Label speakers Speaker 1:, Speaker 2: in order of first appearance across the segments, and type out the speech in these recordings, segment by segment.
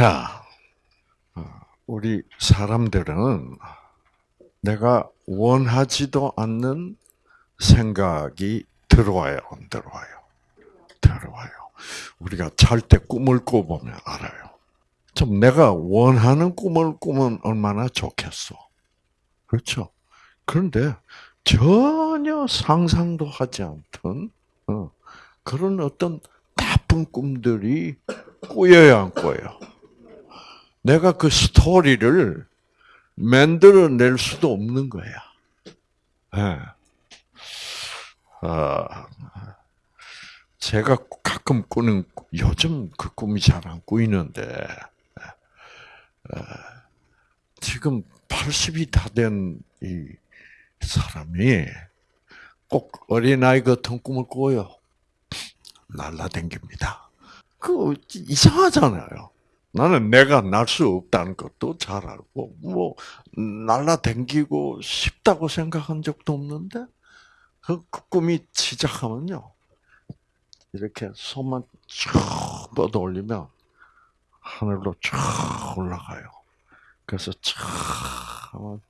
Speaker 1: 자, 어, 우리 사람들은 내가 원하지도 않는 생각이 들어와요, 안 들어와요? 들어와요. 우리가 잘 때 꿈을 꿔보면 알아요. 좀 내가 원하는 꿈을 꾸면 얼마나 좋겠어. 그렇죠? 그런데 전혀 상상도 하지 않던 어, 그런 어떤 나쁜 꿈들이 꾸여야 안 꾸요. 내가 그 스토리를 만들어낼 수도 없는 거야. 네. 아, 제가 가끔 꾸는 요즘 그 꿈이 잘 안 꾸이는데 아, 지금 80이 다 된 이 사람이 꼭 어린아이 같은 꿈을 꿔요. 날라댕깁니다. 그 이상하잖아요. 나는 내가 날 수 없다는 것도 잘 알고 뭐 날라댕기고 싶다고 생각한 적도 없는데 그, 그 꿈이 시작하면요 이렇게 손만 쭉 뻗어 올리면 하늘로 쭉 올라가요. 그래서 쫙 하면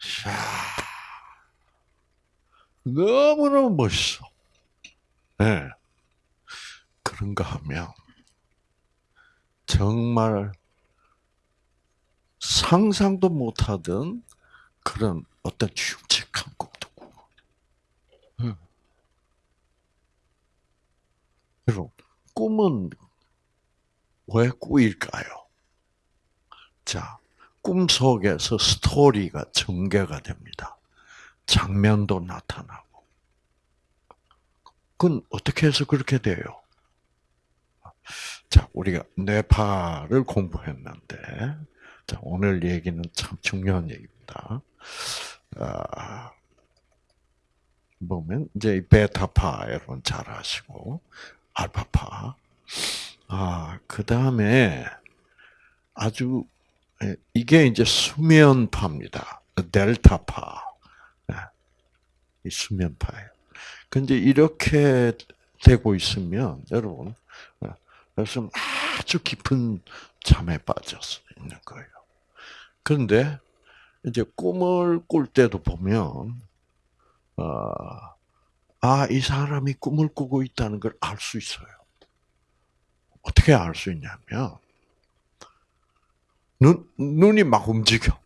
Speaker 1: 샤 너무너무 멋있어. 네. 그런가 하면 정말 상상도 못하던 그런 어떤 흉측한 꿈도 꾸고. 여러분, 꿈은 왜 꾸일까요? 자, 꿈 속에서 스토리가 전개가 됩니다. 장면도 나타나고. 그건 어떻게 해서 그렇게 돼요? 자, 우리가 뇌파를 공부했는데, 자, 오늘 얘기는 참 중요한 얘기입니다. 아, 보면, 이제 베타파 여러분 잘 아시고, 알파파. 아, 그 다음에 아주, 예, 이게 이제 수면파입니다. 델타파. 예, 이 수면파예요. 근데 이렇게 되고 있으면, 여러분, 그래서 아주 깊은 잠에 빠져서 있는 거예요. 그런데 이제 꿈을 꿀 때도 보면 어, 아, 이 사람이 꿈을 꾸고 있다는 걸 알 수 있어요. 어떻게 알 수 있냐면 눈 눈이 막 움직여.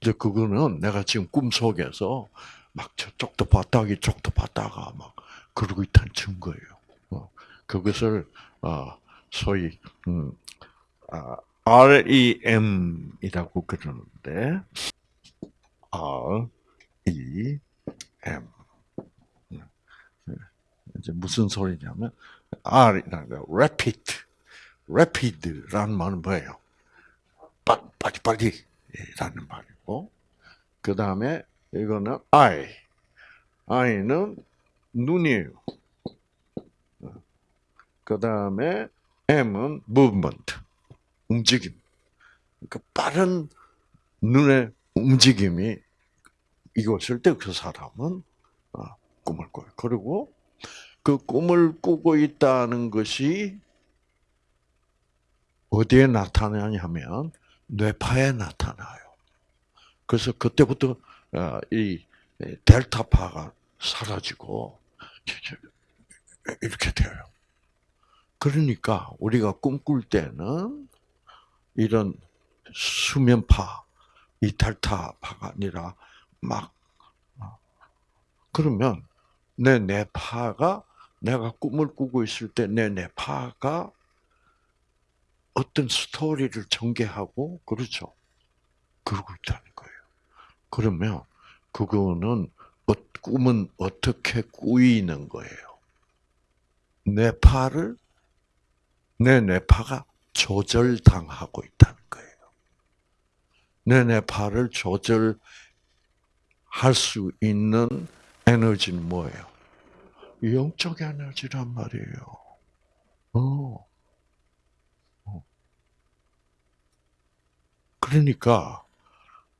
Speaker 1: 이제 그거는 내가 지금 꿈 속에서 막 저쪽도 봤다가 이쪽도 봤다가 막 그러고 있다는 증거예요. 어, 그것을 어, 소위 음, 아, REM이라고 그러는데 R E M. 이제 무슨 소리냐면 R이라는 거 rapid, rapid라는 말은 뭐예요? 빨리 빨리라는 말이고. 그 다음에 이거는 I, I는 눈이에요. 그 다음에 M은 movement, 움직임. 그러니까 빠른 눈의 움직임이 이것을 때 그 사람은 어, 꿈을 꿔요. 그리고 그 꿈을 꾸고 있다는 것이 어디에 나타나냐면 뇌파에 나타나요. 그래서 그때부터 어, 이 델타파가 사라지고 이렇게 돼요. 그러니까 우리가 꿈꿀 때는 이런 수면파, 이 델타파가 아니라 막 어, 그러면 내 뇌파가 내가 꿈을 꾸고 있을 때 내 뇌파가 어떤 스토리를 전개하고 그렇죠. 그러고 있다는 거예요. 그러면 그거는 어, 꿈은 어떻게 꾸이는 거예요? 뇌파를 내 뇌파가 조절당하고 있다는 거예요. 내 뇌파를 조절할 수 있는 에너지는 뭐예요? 영적 에너지란 말이에요. 어. 어. 그러니까,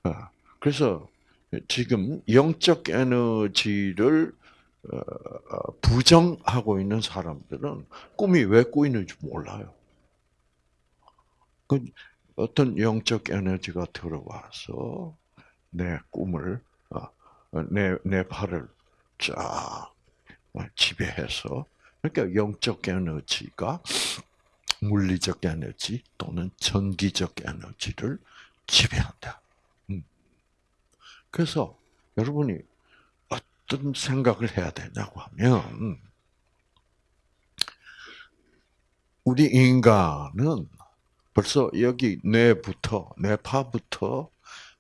Speaker 1: 어, 그래서 지금 영적 에너지를 부정하고 있는 사람들은 꿈이 왜 꾸이는지 몰라요. 그 어떤 영적 에너지가 들어와서 내 꿈을 내 내 팔을 쫙 지배해서 그러니까 영적 에너지가 물리적 에너지 또는 전기적 에너지를 지배한다. 음. 그래서 여러분이 어떤 생각을 해야 되냐고 하면 우리 인간은 벌써 여기 뇌부터 뇌파부터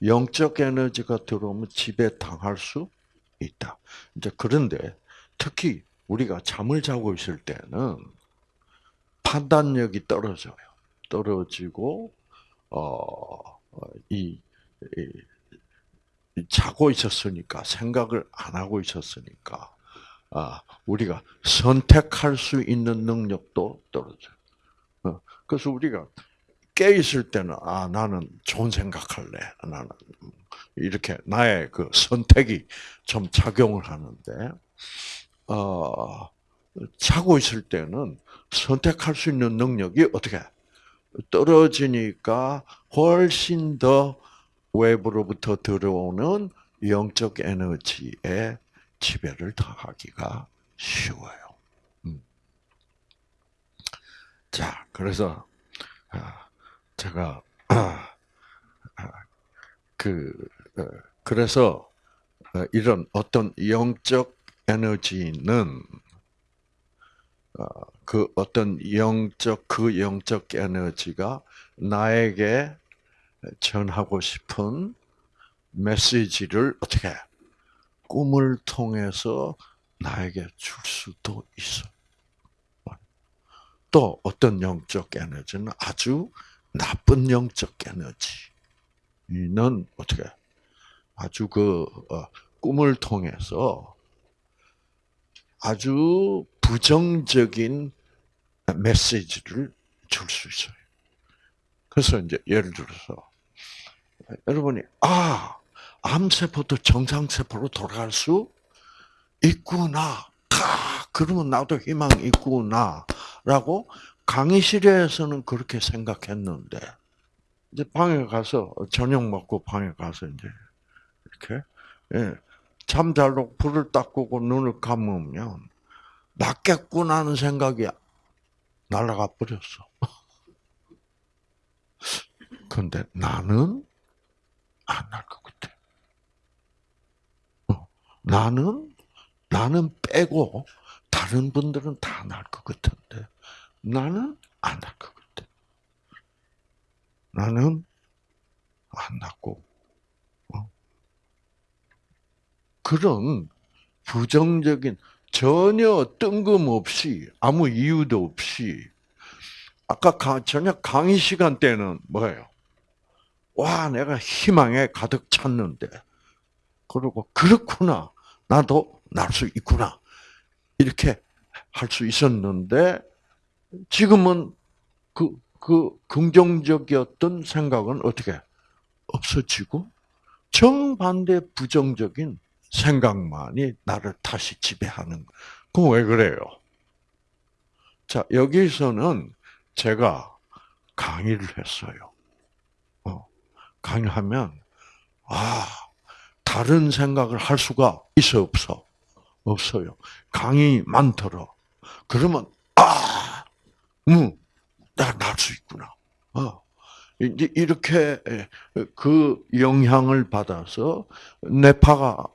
Speaker 1: 영적 에너지가 들어오면 지배 당할 수 있다. 이제 그런데 특히 우리가 잠을 자고 있을 때는 판단력이 떨어져요. 떨어지고 어이 자고 있었으니까 생각을 안 하고 있었으니까 아 우리가 선택할 수 있는 능력도 떨어져요. 어, 그래서 우리가 깨 있을 때는 아 나는 좋은 생각할래. 나는 이렇게 나의 그 선택이 좀 작용을 하는데 어, 자고 있을 때는 선택할 수 있는 능력이 어떻게 떨어지니까 훨씬 더 외부로부터 들어오는 영적 에너지에 지배를 당하기가 쉬워요. 음. 자, 그래서 아, 제가 아, 그 어, 그래서 어, 이런 어떤 영적 에너지는 어, 그 어떤 영적 그 영적 에너지가 나에게 전하고 싶은 메시지를 어떻게 꿈을 통해서 나에게 줄 수도 있어. 또 어떤 영적 에너지는 아주 나쁜 영적 에너지는 어떻게 아주 그 꿈을 통해서 아주 부정적인 메시지를 줄 수 있어요. 그래서 이제 예를 들어서 여러분이 아 암세포도 정상세포로 돌아갈 수 있구나. 아, 그러면 나도 희망이 있구나라고 강의실에서는 그렇게 생각했는데 이제 방에 가서 저녁 먹고 방에 가서 이제 이렇게 예, 잠잘로 불을 딱 끄고 눈을 감으면 낫겠구나 하는 생각이 날아가 버렸어. 근데 나는 안 날 것 같아. 어, 나는, 나는 빼고 다른 분들은 다 날 것 같은데 나는 안 날 것 같아. 나는 안 낫고 그런 부정적인 전혀 뜬금없이 아무 이유도 없이 아까 저녁 강의 시간 때는 뭐예요? 와, 내가 희망에 가득 찼는데, 그리고 그렇구나. 나도 날 수 있구나. 이렇게 할 수 있었는데, 지금은 그, 그 긍정적이었던 생각은 어떻게 없어지고, 정반대 부정적인 생각만이 나를 다시 지배하는 그럼 왜 그래요? 자, 여기서는 제가 강의를 했어요. 어, 강의하면, 아, 다른 생각을 할 수가 있어, 없어? 없어요. 강의만 들어. 그러면, 아, 음, 나날 수 있구나. 어. 이제 이렇게 그 영향을 받아서 뇌파가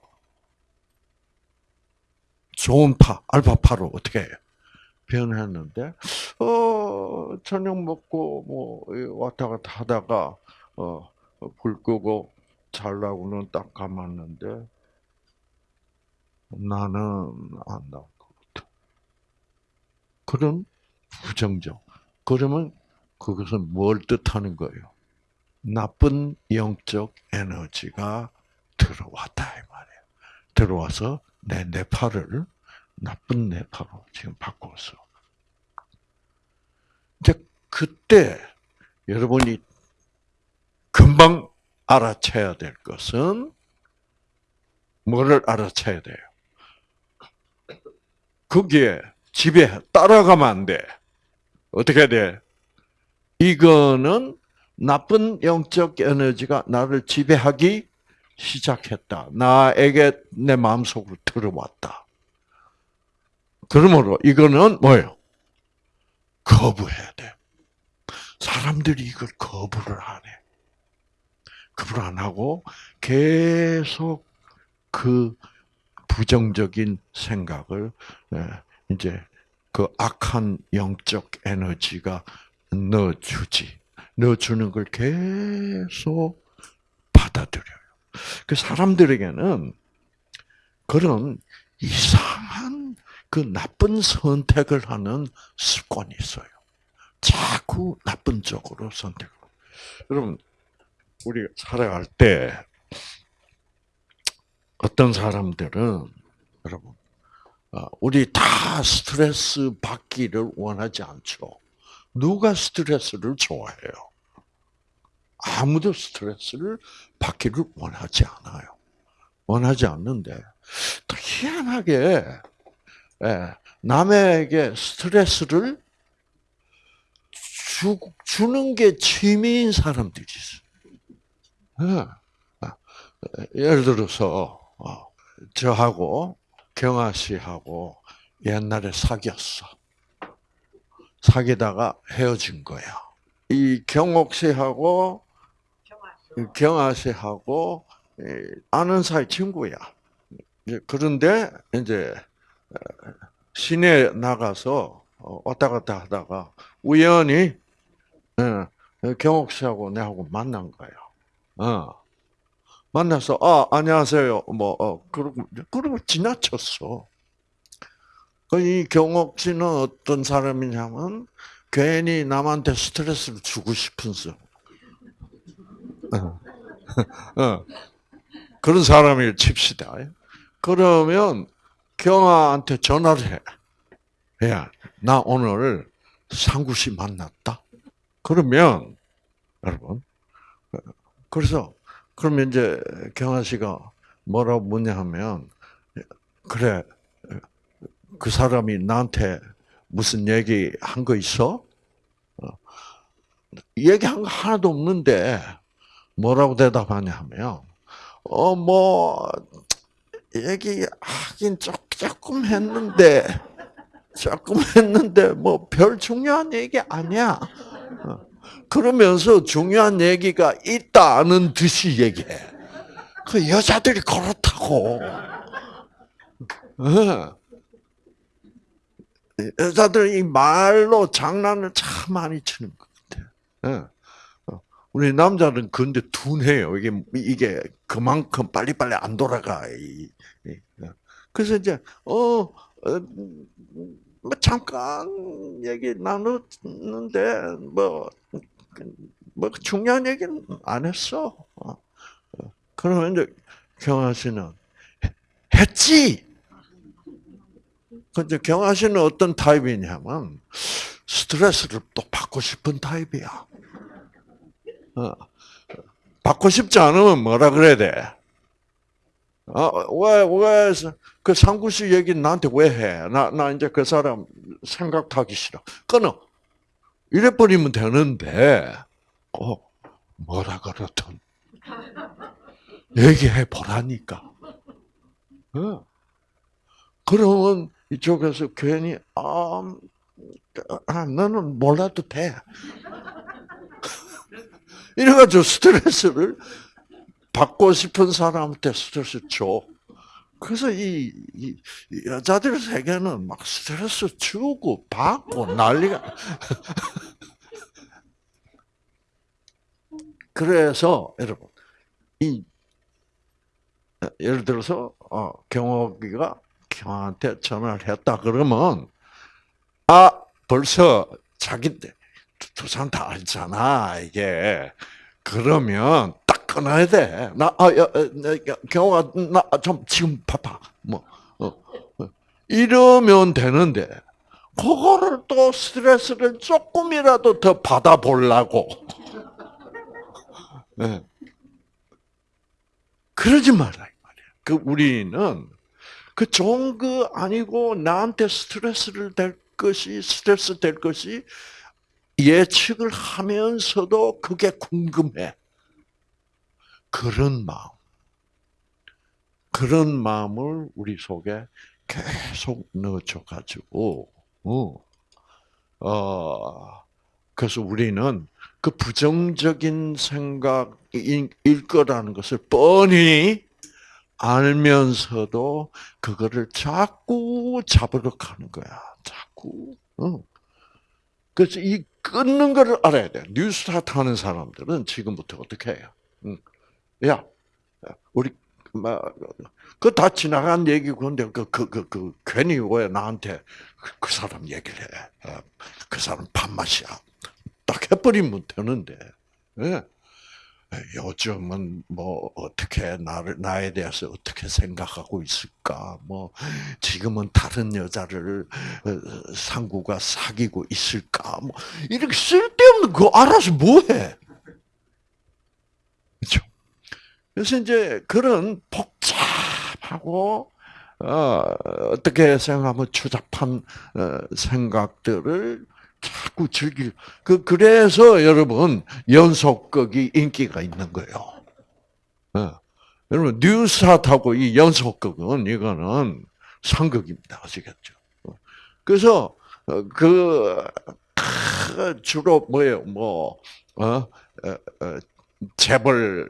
Speaker 1: 좋은 파, 알파파로 어떻게? 변했는데, 어, 저녁 먹고, 뭐, 왔다 갔다 하다가, 어, 불 끄고 잘라고는 딱 감았는데, 나는 안 나올 것 같아. 그런 부정적. 그러면 그것은 뭘 뜻하는 거예요? 나쁜 영적 에너지가 들어왔다, 이 말이에요. 들어와서 내 뇌파를 나쁜 뇌파로 지금 바꿨어. 이제 그때 여러분이 금방 알아채야 될 것은 뭐를 알아채야 돼요? 거기에 집에 따라가면 안 돼. 어떻게 돼? 이거는 나쁜 영적 에너지가 나를 지배하기 시작했다. 나에게 내 마음속으로 들어왔다. 그러므로 이거는 뭐예요? 거부해야 돼. 사람들이 이걸 거부를 안 해. 거부를 안 하고 계속 그 부정적인 생각을 예, 이제 그 악한 영적 에너지가 넣어주지. 넣어주는 걸 계속 받아들여요. 그 사람들에게는 그런 이상한 그 나쁜 선택을 하는 습관이 있어요. 자꾸 나쁜 쪽으로 선택을. 여러분, 우리 살아갈 때 어떤 사람들은 여러분, 어, 우리 다 스트레스 받기를 원하지 않죠. 누가 스트레스를 좋아해요? 아무도 스트레스를 받기를 원하지 않아요. 원하지 않는데, 또 희한하게, 예, 남에게 스트레스를 주, 주는 게 취미인 사람들이 있어요. 예. 아, 예를 들어서, 어, 저하고 경아 씨하고 옛날에 사귀었어. 사귀다가 헤어진 거야. 이 경옥 씨하고 경아 씨하고 아는 사이 친구야. 그런데 이제 시내 나가서 어, 왔다 갔다 하다가 우연히 경옥 씨하고 내하고 만난 거야. 어. 만나서 아 안녕하세요 뭐 어, 그러고 그러고 지나쳤어. 그이 경옥 씨는 어떤 사람이냐면 괜히 남한테 스트레스를 주고 싶은 사람. 어. 어. 그런 사람을 칩시다. 그러면 경아한테 전화를 해. 야, 나 오늘 상구 씨 만났다. 그러면 여러분, 그래서 그러면 이제 경아 씨가 뭐라고 묻냐 하면 그래 그 사람이 나한테 무슨 얘기 한 거 있어? 어. 얘기한 거 하나도 없는데 뭐라고 대답하냐 하면 어 뭐 얘기하긴 조금 했는데 조금 했는데 뭐 별 중요한 얘기 아니야. 어. 그러면서 중요한 얘기가 있다는 듯이 얘기해. 그 여자들이 그렇다고. 어. 여자들이 말로 장난을 참 많이 치는 것 같아. 어. 우리 남자는 근데 둔해요. 이게 이게 그만큼 빨리빨리 안 돌아가. 어. 그래서 이제 어, 뭐 잠깐 얘기 나눴는데 뭐 뭐 중요한 얘기는 안 했어. 어. 그러면 이제 경아 씨는 했지. 근데 경아 씨는 어떤 타입이냐면 스트레스를 또 받고 싶은 타입이야. 어. 받고 싶지 않으면 뭐라 그래야 돼? 어, 왜, 왜, 그 상구씨 얘기 나한테 왜 해? 나, 나 이제 그 사람 생각하기 싫어. 끊어. 이래버리면 되는데, 어, 뭐라 그러든. 얘기해 보라니까. 어. 그러면 이쪽에서 괜히, 아, 아 너는 몰라도 돼. 이래가지고 스트레스를 받고 싶은 사람한테 스트레스 줘. 그래서 이, 이 여자들 세계는 막 스트레스 주고 받고 난리가. 그래서 여러분 이 예를 들어서 어, 경호기가 경한테 전화를 했다 그러면 아 벌써 자기 두 사람 다 알잖아 이게 그러면 끊어야 돼. 나, 아, 야, 경호가, 나, 좀, 지금 바빠. 뭐, 어, 어. 이러면 되는데, 그거를 또 스트레스를 조금이라도 더 받아보려고. 네. 그러지 말라, 이 말이야. 그, 우리는, 그 좋은 거 아니고, 나한테 스트레스를 될 것이, 스트레스 될 것이, 예측을 하면서도 그게 궁금해. 그런 마음. 그런 마음을 우리 속에 계속 넣어줘가지고, 어, 어, 그래서 우리는 그 부정적인 생각일 거라는 것을 뻔히 알면서도 그거를 자꾸 잡으러 가는 거야. 자꾸. 어. 그래서 이 끊는 거를 알아야 돼. 뉴스타트 하는 사람들은 지금부터 어떻게 해요? 야, 우리 그 다 지나간 얘기고 근데 그그그그 괜히 왜 나한테 그, 그 사람 얘기를 해? 어, 그 사람 밥맛이야. 딱 해버리면 되는데. 예. 요즘은 뭐 어떻게 나를 나에 대해서 어떻게 생각하고 있을까? 뭐 지금은 다른 여자를 어, 상구가 사귀고 있을까? 뭐 이렇게 쓸데없는 거 알아서 뭐 해? 그렇죠? 그래서 이제 그런 복잡하고 어, 어떻게 생각하면 추잡한 어, 생각들을 자꾸 즐길 그 그래서 여러분 연속극이 인기가 있는 거예요. 어. 여러분 뉴스타트하고 이 연속극은 이거는 상극입니다. 아시겠죠? 어. 그래서 어, 그 주로 뭐예요? 뭐 어? 재벌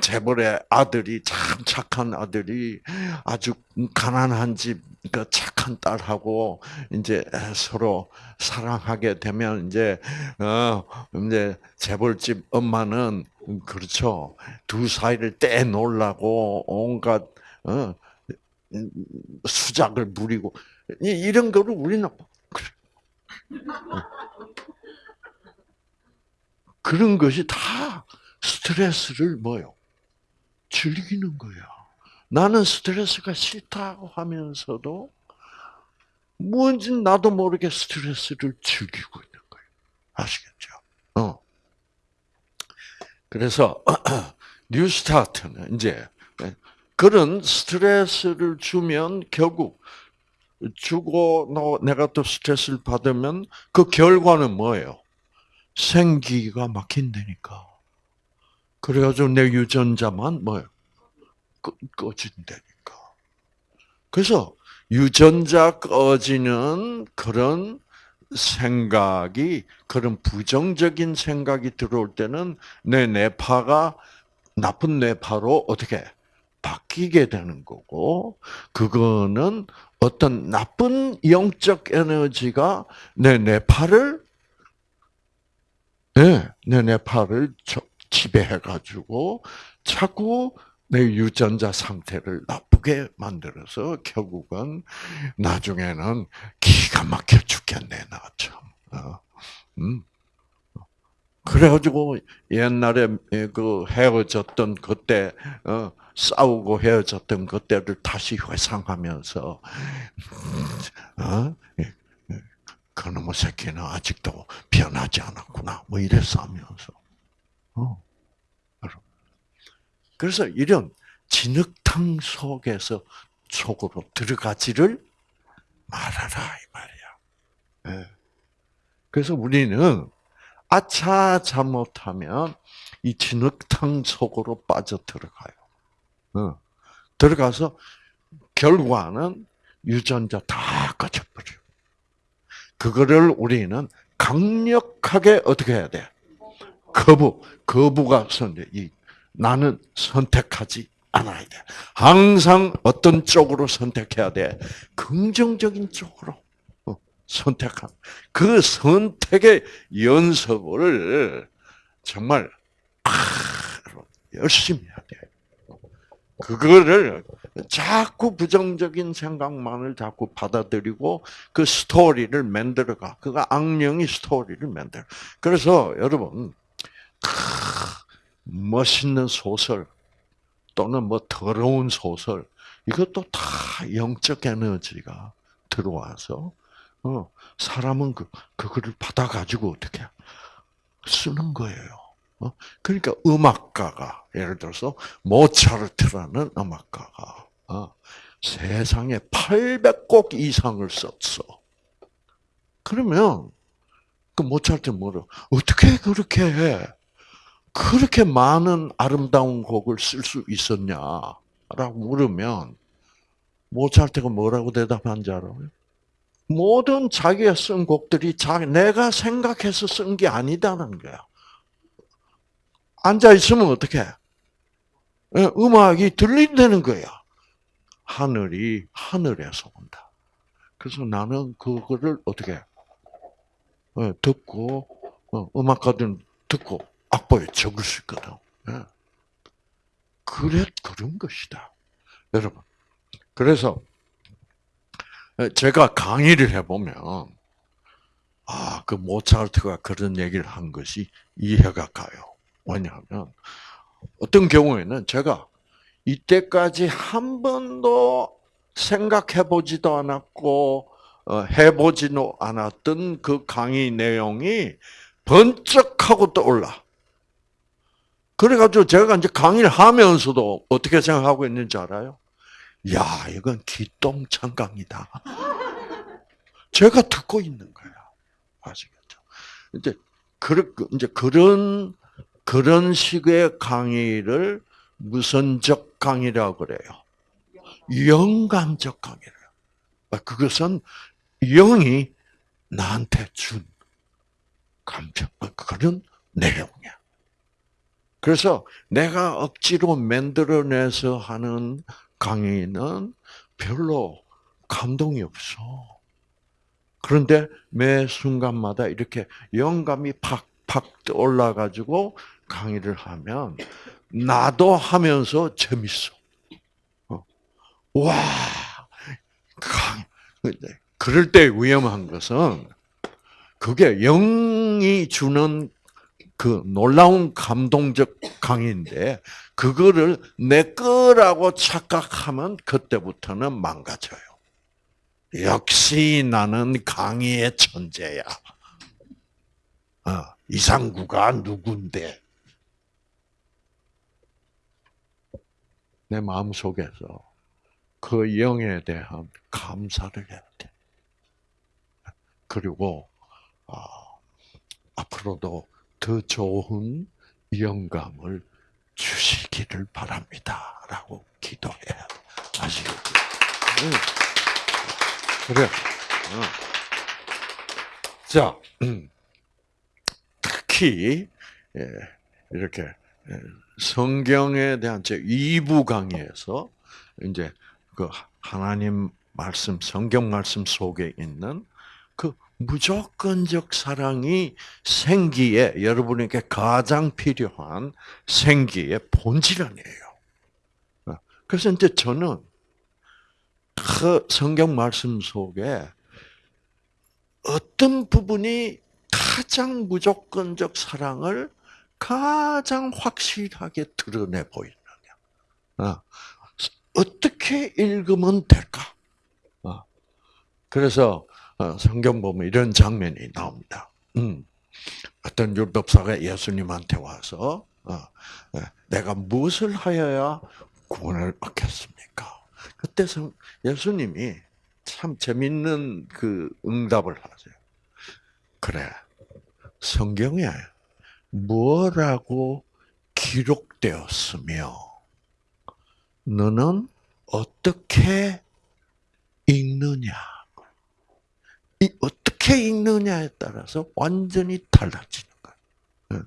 Speaker 1: 재벌의 아들이 참 착한 아들이 아주 가난한 집그 착한 딸하고 이제 서로 사랑하게 되면 이제 어 이제 재벌집 엄마는 그렇죠 두 사이를 떼 놓으려고 온갖 어 수작을 부리고 이런 거를 우리는 그런 것이 다 스트레스를 뭐요? 즐기는 거야. 나는 스트레스가 싫다고 하면서도 뭔지 나도 모르게 스트레스를 즐기고 있는 거예요. 아시겠죠? 어. 그래서 뉴스타트는 이제 그런 스트레스를 주면 결국 주고 너 내가 또 스트레스를 받으면 그 결과는 뭐예요? 생기가 막힌다니까. 그래가지고 내 유전자만 뭐요? 꺼진다니까. 그래서 유전자 꺼지는 그런 생각이 그런 부정적인 생각이 들어올 때는 내 뇌파가 나쁜 뇌파로 어떻게 바뀌게 되는 거고 그거는 어떤 나쁜 영적 에너지가 내 뇌파를 네, 내 뇌파를 지배해가지고 자꾸 내 유전자 상태를 나쁘게 만들어서 결국은 나중에는 기가 막혀 죽겠네 나 참. 어, 음. 그래가지고 옛날에 그 헤어졌던 그때 어, 싸우고 헤어졌던 그때를 다시 회상하면서 어? 그놈의 새끼는 아직도 변하지 않았구나 뭐 이래서 하면서 어. 그래서 이런 진흙탕 속에서 속으로 들어가지를 말아라 이 말이야. 네. 그래서 우리는 아차 잘못하면 이 진흙탕 속으로 빠져 들어가요. 어. 들어가서 결과는 유전자 다 꺼져버려. 그거를 우리는 강력하게 어떻게 해야 돼? 거부, 거부가. 이 나는 선택하지 않아야 돼. 항상 어떤 쪽으로 선택해야 돼? 긍정적인 쪽으로 어, 선택한. 그 선택의 연습을 정말 열심히 해야 돼. 그거를 자꾸 부정적인 생각만을 자꾸 받아들이고 그 스토리를 만들어가. 그가 악령이 스토리를 만들어. 그래서 여러분 멋있는 소설 또는 뭐 더러운 소설 이것도 다 영적 에너지가 들어와서 어, 사람은 그 그거를 받아 가지고 어떻게 쓰는 거예요. 어? 그러니까 음악가가 예를 들어서 모차르트라는 음악가가 어, 세상에 800곡 이상을 썼어. 그러면 그 모차르트 뭐라 어떻게 그렇게 해? 그렇게 많은 아름다운 곡을 쓸 수 있었냐라고 물으면 모차르트가 뭐라고 대답한 줄 알아요? 모든 자기가 쓴 곡들이 자기 내가 생각해서 쓴 게 아니다는 거야. 앉아 있으면 어떻게? 음악이 들린다는 거야. 하늘이 하늘에서 온다. 그래서 나는 그거를 어떻게 어, 듣고 어, 음악가들은 듣고 악보에 적을 수 있거든. 예. 그래 그런 것이다, 여러분. 그래서 제가 강의를 해보면 아, 그 모차르트가 그런 얘기를 한 것이 이해가 가요. 왜냐하면 어떤 경우에는 제가 이때까지 한 번도 생각해 보지도 않았고 어, 해보지도 않았던 그 강의 내용이 번쩍 하고 떠올라. 그래가지고 제가 이제 강의를 하면서도 어떻게 생각하고 있는지 알아요? 야, 이건 기똥찬 강의다. 제가 듣고 있는 거야. 아시겠죠? 이제, 그, 이제 그런, 그런 식의 강의를 무선적 강의라고 그래요. 영감적 강의를. 그것은 영이 나한테 준 감정, 그런 내용이야. 그래서 내가 억지로 만들어내서 하는 강의는 별로 감동이 없어. 그런데 매 순간마다 이렇게 영감이 팍팍 올라가지고 강의를 하면 나도 하면서 재밌어. 어. 와, 강, 그럴 때 위험한 것은 그게 영이 주는 그 놀라운 감동적 강의인데 그거를 내 거라고 착각하면 그때부터는 망가져요. 역시 나는 강의의 천재야. 어, 이상구가 누군데? 내 마음 속에서 그 영에 대한 감사를 해야 돼. 그리고 어, 앞으로도 더 좋은 영감을 주시기를 바랍니다. 라고 기도해야 아시겠죠? 그래. 어. 자, 음. 특히, 예, 이렇게, 예, 성경에 대한 제 2부 강의에서, 이제, 그, 하나님 말씀, 성경 말씀 속에 있는 그 무조건적 사랑이 생기에 여러분에게 가장 필요한 생기의 본질 아니에요. 그래서 이제 저는 그 성경 말씀 속에 어떤 부분이 가장 무조건적 사랑을 가장 확실하게 드러내 보이느냐. 어, 어떻게 읽으면 될까? 어, 그래서 어, 성경 보면 이런 장면이 나옵니다. 음. 어떤 율법사가 예수님한테 와서 어, 예, 내가 무엇을 하여야 구원을 얻겠습니까? 그때 예수님이 참 재밌는 그 응답을 하세요. 그래, 성경에 뭐라고 기록되었으며 너는 어떻게 읽느냐? 이 어떻게 읽느냐에 따라서 완전히 달라지는 거예요.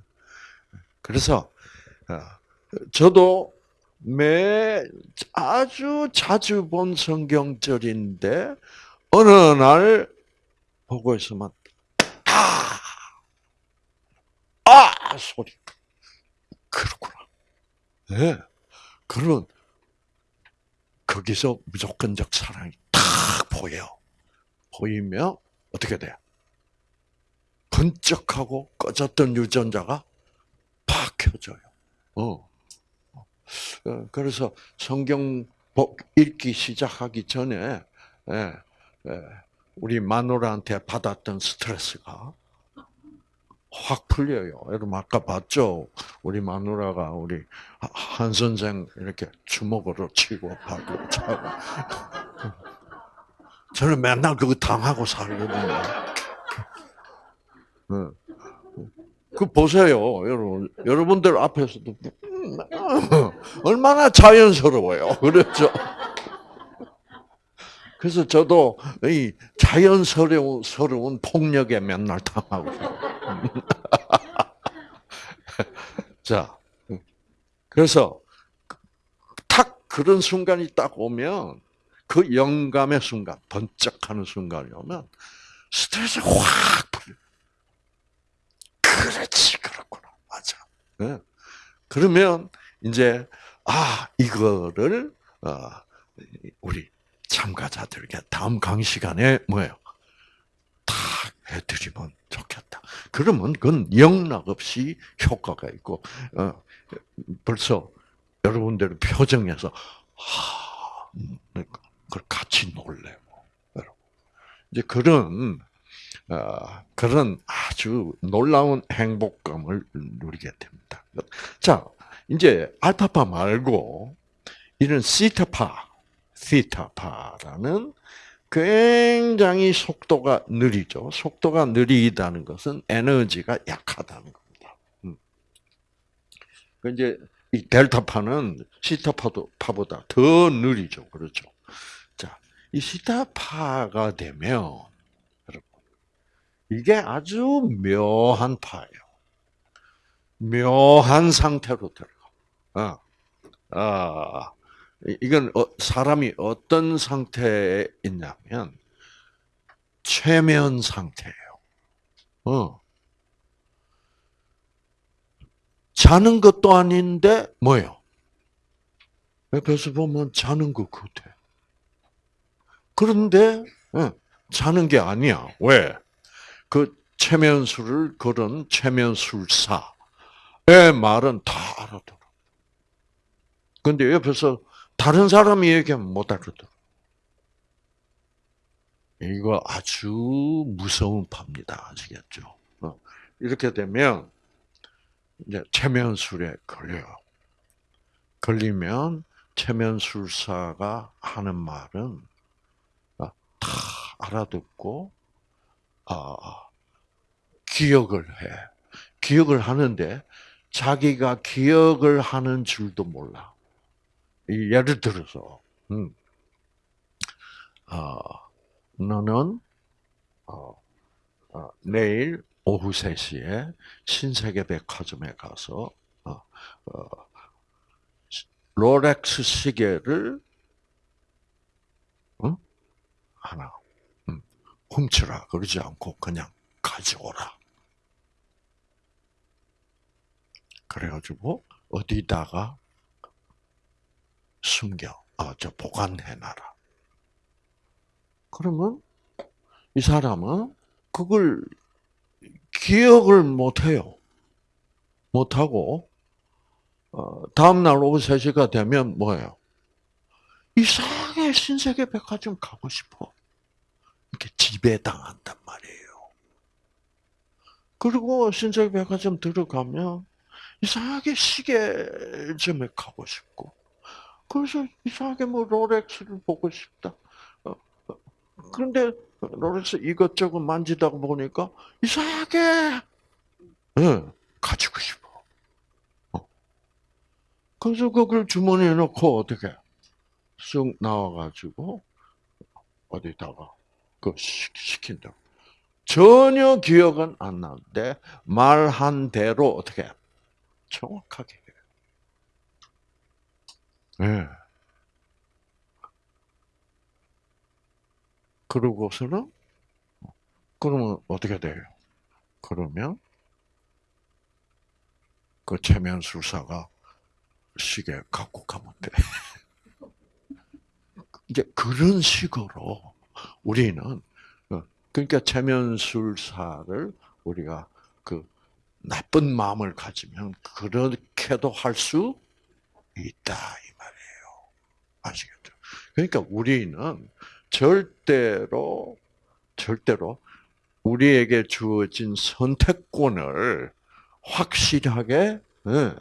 Speaker 1: 그래서 어, 저도 매 아주 자주 본 성경절인데 어느 날 보고 있으면 아, 아 소리 그렇구나. 네. 그런 거기서 무조건적 사랑이 탁 보여. 보이면 어떻게 돼요? 번쩍하고 꺼졌던 유전자가 팍 켜져요. 어. 어. 그래서 성경 읽기 시작하기 전에 예, 예, 우리 마누라한테 받았던 스트레스가 확 풀려요. 여러분 아까 봤죠? 우리 마누라가 우리 한 선생 이렇게 주먹으로 치고 하고 차고 저는 맨날 그거 당하고 살거든요. 어. 그 보세요, 여러분. 여러분들 앞에서도 음, 얼마나 자연스러워요. 그렇죠? 그래서 저도 이 자연스러운 스러운 폭력에 맨날 당하고. 자, 그래서 탁 그런 순간이 딱 오면 그 영감의 순간, 번쩍하는 순간이 오면 스트레스 확 풀려. 그렇지, 그렇구나. 맞아. 네. 그러면 이제 아 이거를 어, 우리 참가자들에게 다음 강의 시간에 뭐예요? 탁 해드리면 좋겠다. 그러면 그건 영락 없이 효과가 있고 어, 벌써 여러분들 표정에서 하, 그걸 같이 놀래고 여러분 이제 그런 어, 그런 아주 놀라운 행복감을 누리게 됩니다. 자, 이제 알파파 말고 이런 시타파, 시타파라는 굉장히 속도가 느리죠. 속도가 느리다는 것은 에너지가 약하다는 겁니다. 음. 그 이제 이 델타파는 시타파보다 더 느리죠. 그렇죠. 자, 이 시타파가 되면 이게 아주 묘한 파예요. 묘한 상태로 들어가. 아, 아, 이건 어, 사람이 어떤 상태에 있냐면 최면 상태예요. 어. 자는 것도 아닌데 뭐예요? 옆에서 보면 자는 것 같아. 그런데 어, 자는 게 아니야. 왜? 그 최면술을 걸은 최면술사의 말은 다 알아들어. 근데 옆에서 다른 사람이 얘기하면 못 알아들어. 이거 아주 무서운 파입니다. 아시겠죠? 어. 이렇게 되면 이제 최면술에 걸려요. 걸리면 최면술사가 하는 말은 다 알아듣고 아, 기억을 해. 기억을 하는데 자기가 기억을 하는 줄도 몰라. 예를 들어서, 음, 어, 너는 어, 어, 내일 오후 3시에 신세계 백화점에 가서 어, 어, 롤렉스 시계를 하나 훔쳐라 그러지 않고 그냥 가져오라. 그래가지고 어디다가 숨겨, 아, 저 보관해놔라. 그러면 이 사람은 그걸 기억을 못해요. 못하고 어, 다음날 오후 3시가 되면 뭐예요? 이상하게 신세계 백화점 가고 싶어. 이렇게 지배당한단 말이에요. 그리고 신세계 백화점 들어가면 이상하게 시계점에 가고 싶고, 그래서 이상하게 뭐 롤렉스를 보고 싶다. 어, 어. 그런데 롤렉스 이것저것 만지다 보니까 이상하게 네, 가지고 싶어. 어. 그래서 그걸 주머니에 넣고 어떻게 쑥 나와가지고 어디다가 그 시킨다. 전혀 기억은 안 나는데 말한 대로 어떻게 정확하게 해요. 네. 그러고서는 그러면 어떻게 돼요? 그러면 그 최면술사가 시계 갖고 가면 돼. 이제 그런 식으로 우리는 어, 그러니까 체면술사를 우리가 그 나쁜 마음을 가지면 그렇게도 할 수 있다 이 말이에요. 아시겠죠? 그러니까 우리는 절대로 절대로 우리에게 주어진 선택권을 확실하게 네,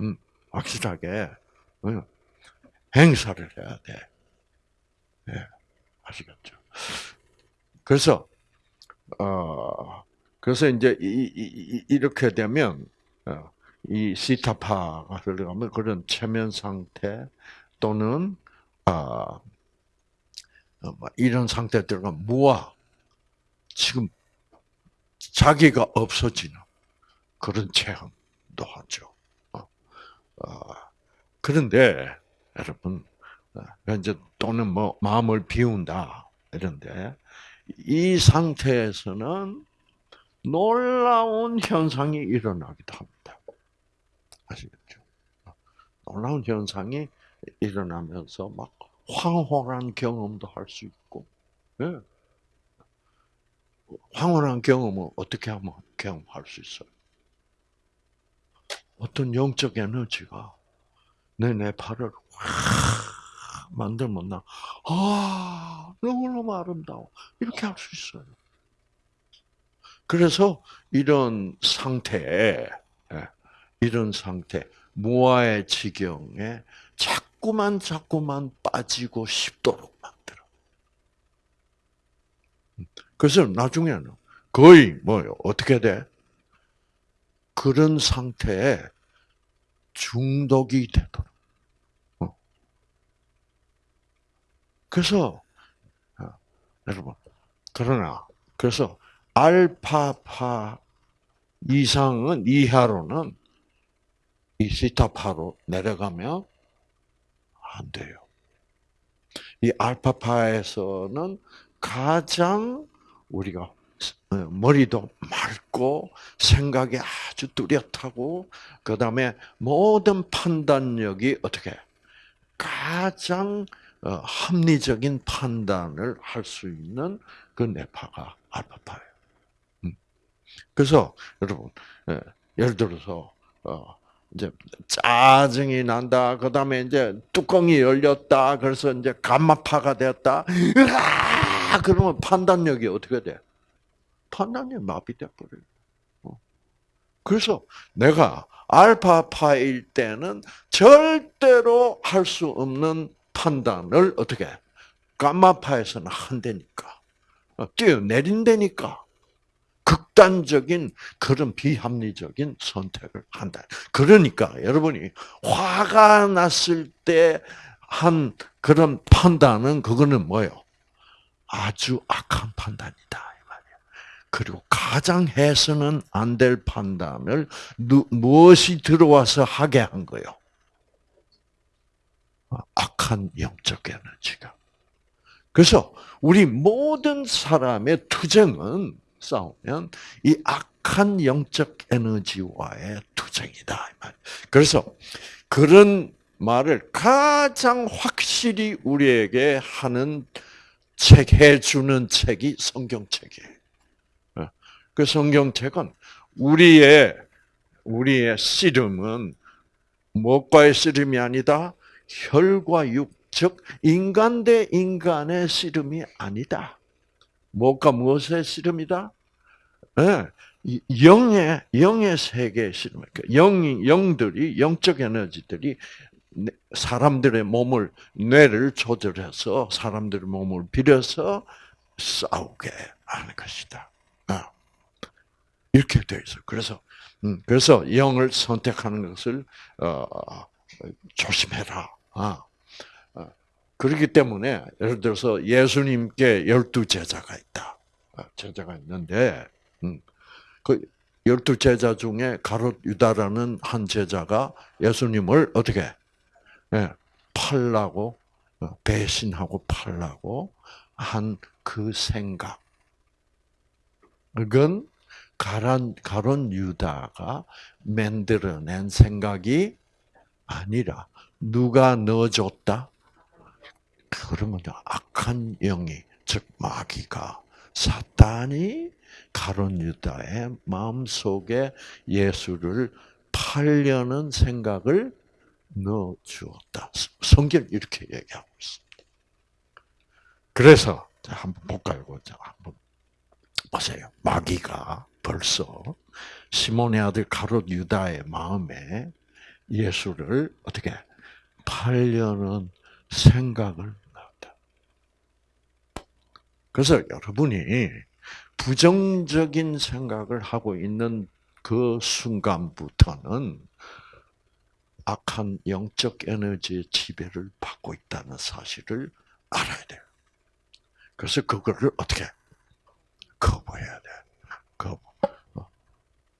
Speaker 1: 음, 확실하게 네, 행사를 해야 돼. 네, 아시겠죠? 그래서 어, 그래서 이제 이, 렇게 되면 어, 이 시타파가 들어가면 그런 체면 상태 또는 아뭐 이런 상태에 들어가면 무아 지금 자기가 없어지는 그런 체험도 하죠. 어, 어, 그런데 여러분 이제 또는 뭐 마음을 비운다 이런데 이 상태에서는 놀라운 현상이 일어나기도 합니다. 아시겠죠? 놀라운 현상이 일어나면서 막 황홀한 경험도 할 수 있고, 네. 황홀한 경험은 어떻게 하면 경험할 수 있어요? 어떤 영적 에너지가 내 뇌파를 확 만들면 나, 아, 너무너무 아름다워. 이렇게 할 수 있어요. 그래서 이런 상태에, 예, 이런 상태, 무아의 지경에 자꾸만 자꾸만 빠지고 싶도록 만들어. 그래서 나중에는 거의 뭐요? 어떻게 돼? 그런 상태에 중독이 되도록. 그래서 어, 여러분 그러나 그래서 알파파 이상은 이하로는 이 시타파로 내려가면 안 돼요. 이 알파파에서는 가장 우리가 어, 머리도 맑고 생각이 아주 뚜렷하고 그 다음에 모든 판단력이 어떻게 가장 어, 합리적인 판단을 할 수 있는 그 뇌파가 알파파예요. 음. 그래서 여러분 예, 예를 들어서 어, 이제 짜증이 난다. 그 다음에 이제 뚜껑이 열렸다. 그래서 이제 감마파가 되었다. 으아! 그러면 판단력이 어떻게 돼? 판단력이 마비돼 버려요. 어. 그래서 내가 알파파일 때는 절대로 할 수 없는 판단을 어떻게 감마파에서는 한다니까. 어, 뛰어내린다니까. 극단적인 그런 비합리적인 선택을 한다. 그러니까 여러분이 화가 났을 때 한 그런 판단은 그거는 뭐요? 아주 악한 판단이다. 그리고 가장 해서는 안 될 판단을 누, 무엇이 들어와서 하게 한 거요? 악한 영적 에너지가. 그래서 우리 모든 사람의 투쟁은 싸우면 이 악한 영적 에너지와의 투쟁이다. 그래서 그런 말을 가장 확실히 우리에게 하는 책 해주는 책이 성경책이에요. 어. 그 성경책은 우리의 우리의 씨름은 무엇과의 씨름이 아니다. 혈과 육, 즉 인간 대 인간의 씨름이 아니다. 무엇과 무엇의 씨름이다? 네. 영의 영의 세계의 씨름. 영 영들이 영적 에너지들이 사람들의 몸을 뇌를 조절해서 사람들의 몸을 빌어서 싸우게 하는 것이다. 아. 이렇게 되어 있어. 그래서 음, 그래서 영을 선택하는 것을 어, 조심해라. 아. 그렇기 때문에 예를 들어서 예수님께 열두 제자가 있다. 아, 제자가 있는데 음, 그 열두 제자 중에 가롯 유다라는 한 제자가 예수님을 어떻게 예, 팔라고 어, 배신하고 팔라고 한 그 생각. 그건 가론, 가론 유다가 만들어낸 생각이 아니라 누가 넣어줬다? 그러면 악한 영이 즉 마귀가 사탄이 가론 유다의 마음 속에 예수를 팔려는 생각을 넣어 주었다. 성경 이렇게 얘기하고 있습니다. 그래서 한번 볼까요? 한번 보세요. 마귀가 벌써 시몬의 아들 가롯 유다의 마음에 예수를 어떻게 팔려는 생각을 그래서 여러분이 부정적인 생각을 하고 있는 그 순간부터는 악한 영적 에너지의 지배를 받고 있다는 사실을 알아야 돼요. 그래서 그거를 어떻게 거부해야 돼. 거부. 어.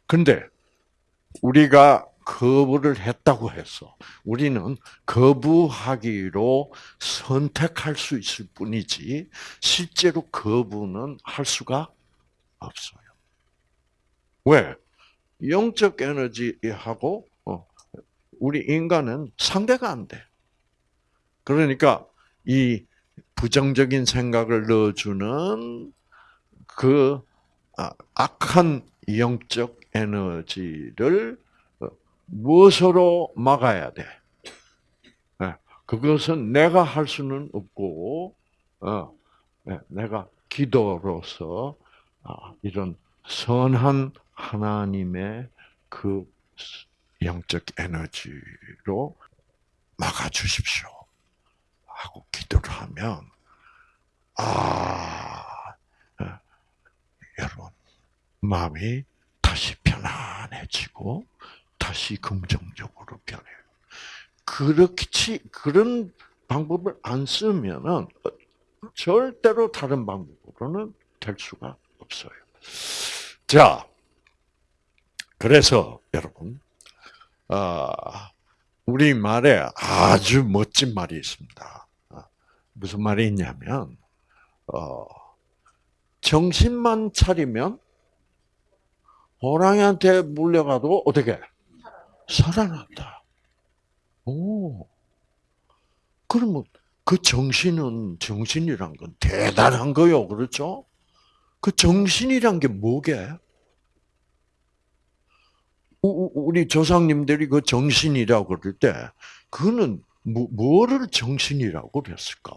Speaker 1: 근데 우리가 거부를 했다고 해서 우리는 거부하기로 선택할 수 있을 뿐이지 실제로 거부는 할 수가 없어요. 왜? 영적 에너지하고 어, 우리 인간은 상대가 안 돼. 그러니까 이 부정적인 생각을 넣어주는 그 아, 악한 영적 에너지를 어, 무엇으로 막아야 돼? 예, 그것은 내가 할 수는 없고, 어, 예, 내가 기도로서 아, 이런 선한 하나님의 그 영적 에너지로 막아 주십시오. 하고 기도를 하면 아 예, 여러분 마음이 다시 편안해지고 다시 긍정적으로 변해요. 그렇지 그런 방법을 안 쓰면은 절대로 다른 방법으로는 될 수가 없어요. 자, 그래서 여러분, 아, 우리 말에 아주 멋진 말이 있습니다. 아, 무슨 말이 있냐면, 어, 정신만 차리면 호랑이한테 물려가도 어떻게 살아난다. 오, 그러면 그 정신은 정신이란 건 대단한 거요, 그렇죠? 그 정신이란 게 뭐게? 우리 조상님들이 그 정신이라고 그럴 때, 그거는 뭐, 뭐를 정신이라고 그랬을까?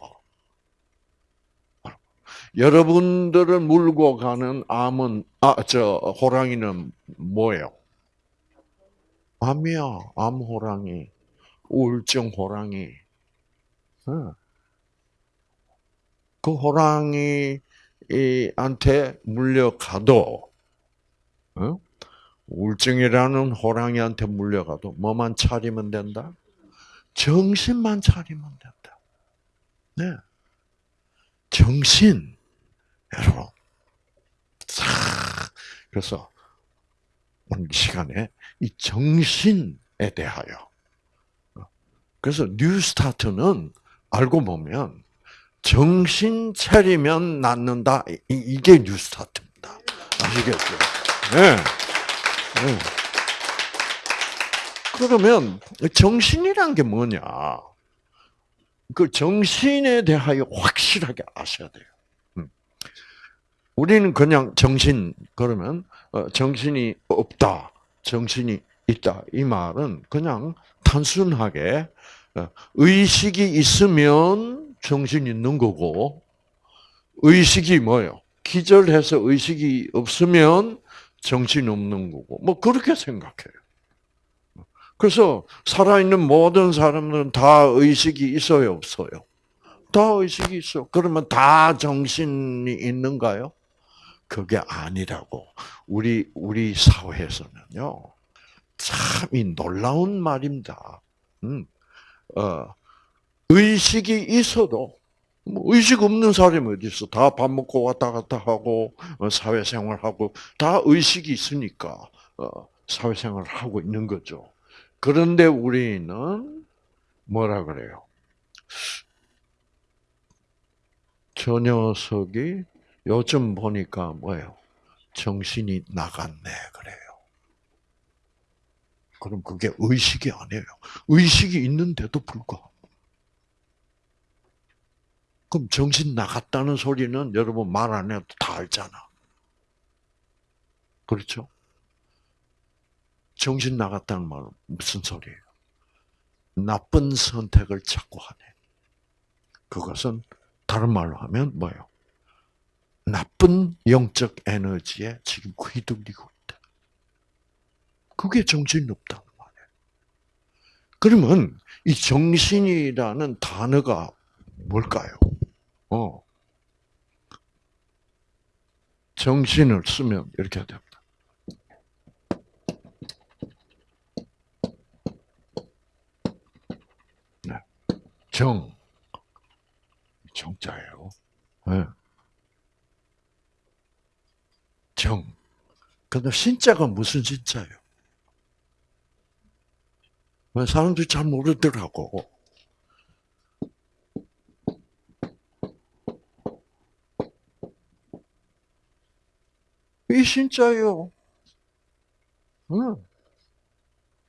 Speaker 1: 여러분들을 물고 가는 암은, 아, 저, 호랑이는 뭐예요? 암이야. 암 호랑이. 우울증 호랑이. 그 호랑이한테 물려가도, 우울증이라는 호랑이한테 물려가도 뭐만 차리면 된다? 정신만 차리면 된다. 네. 정신. 여러분. 그래서 오늘 시간에 이 정신에 대하여. 그래서 뉴스타트는 알고 보면 정신 차리면 낫는다. 이게 뉴스타트입니다. 아시겠죠? 네. 네. 그러면 정신이란 게 뭐냐? 그 정신에 대하여 확실하게 아셔야 돼요. 음. 우리는 그냥 정신 그러면 어, 정신이 없다, 정신이 있다 이 말은 그냥 단순하게 어, 의식이 있으면 정신 있는 거고 의식이 뭐요? 기절해서 의식이 없으면 정신 없는 거고, 뭐 그렇게 생각해요. 그래서 살아있는 모든 사람들은 다 의식이 있어요, 없어요? 다 의식이 있어. 그러면 다 정신이 있는가요? 그게 아니라고. 우리, 우리 사회에서는요, 참 이 놀라운 말입니다. 음, 어, 의식이 있어도 뭐 의식 없는 사람이 어디 있어? 다 밥 먹고 왔다 갔다 하고 어, 사회생활하고 다 의식이 있으니까 어, 사회생활을 하고 있는 거죠. 그런데 우리는 뭐라 그래요? 저 녀석이 요즘 보니까 뭐예요? 정신이 나갔네 그래요. 그럼 그게 의식이 아니에요. 의식이 있는데도 불구하고 그럼 정신 나갔다는 소리는 여러분 말 안 해도 다 알잖아. 그렇죠? 정신 나갔다는 말은 무슨 소리예요? 나쁜 선택을 자꾸 하네. 그것은 다른 말로 하면 뭐예요? 나쁜 영적 에너지에 지금 휘둘리고 있다. 그게 정신이 없다는 말이에요. 그러면 이 정신이라는 단어가 뭘까요? 어. 정신을 쓰면 이렇게 됩니다. 네. 정, 정자예요. 네. 정. 근데 신자가 무슨 신자예요? 왜 사람들이 잘 모르더라고. 이 신자예요. 응.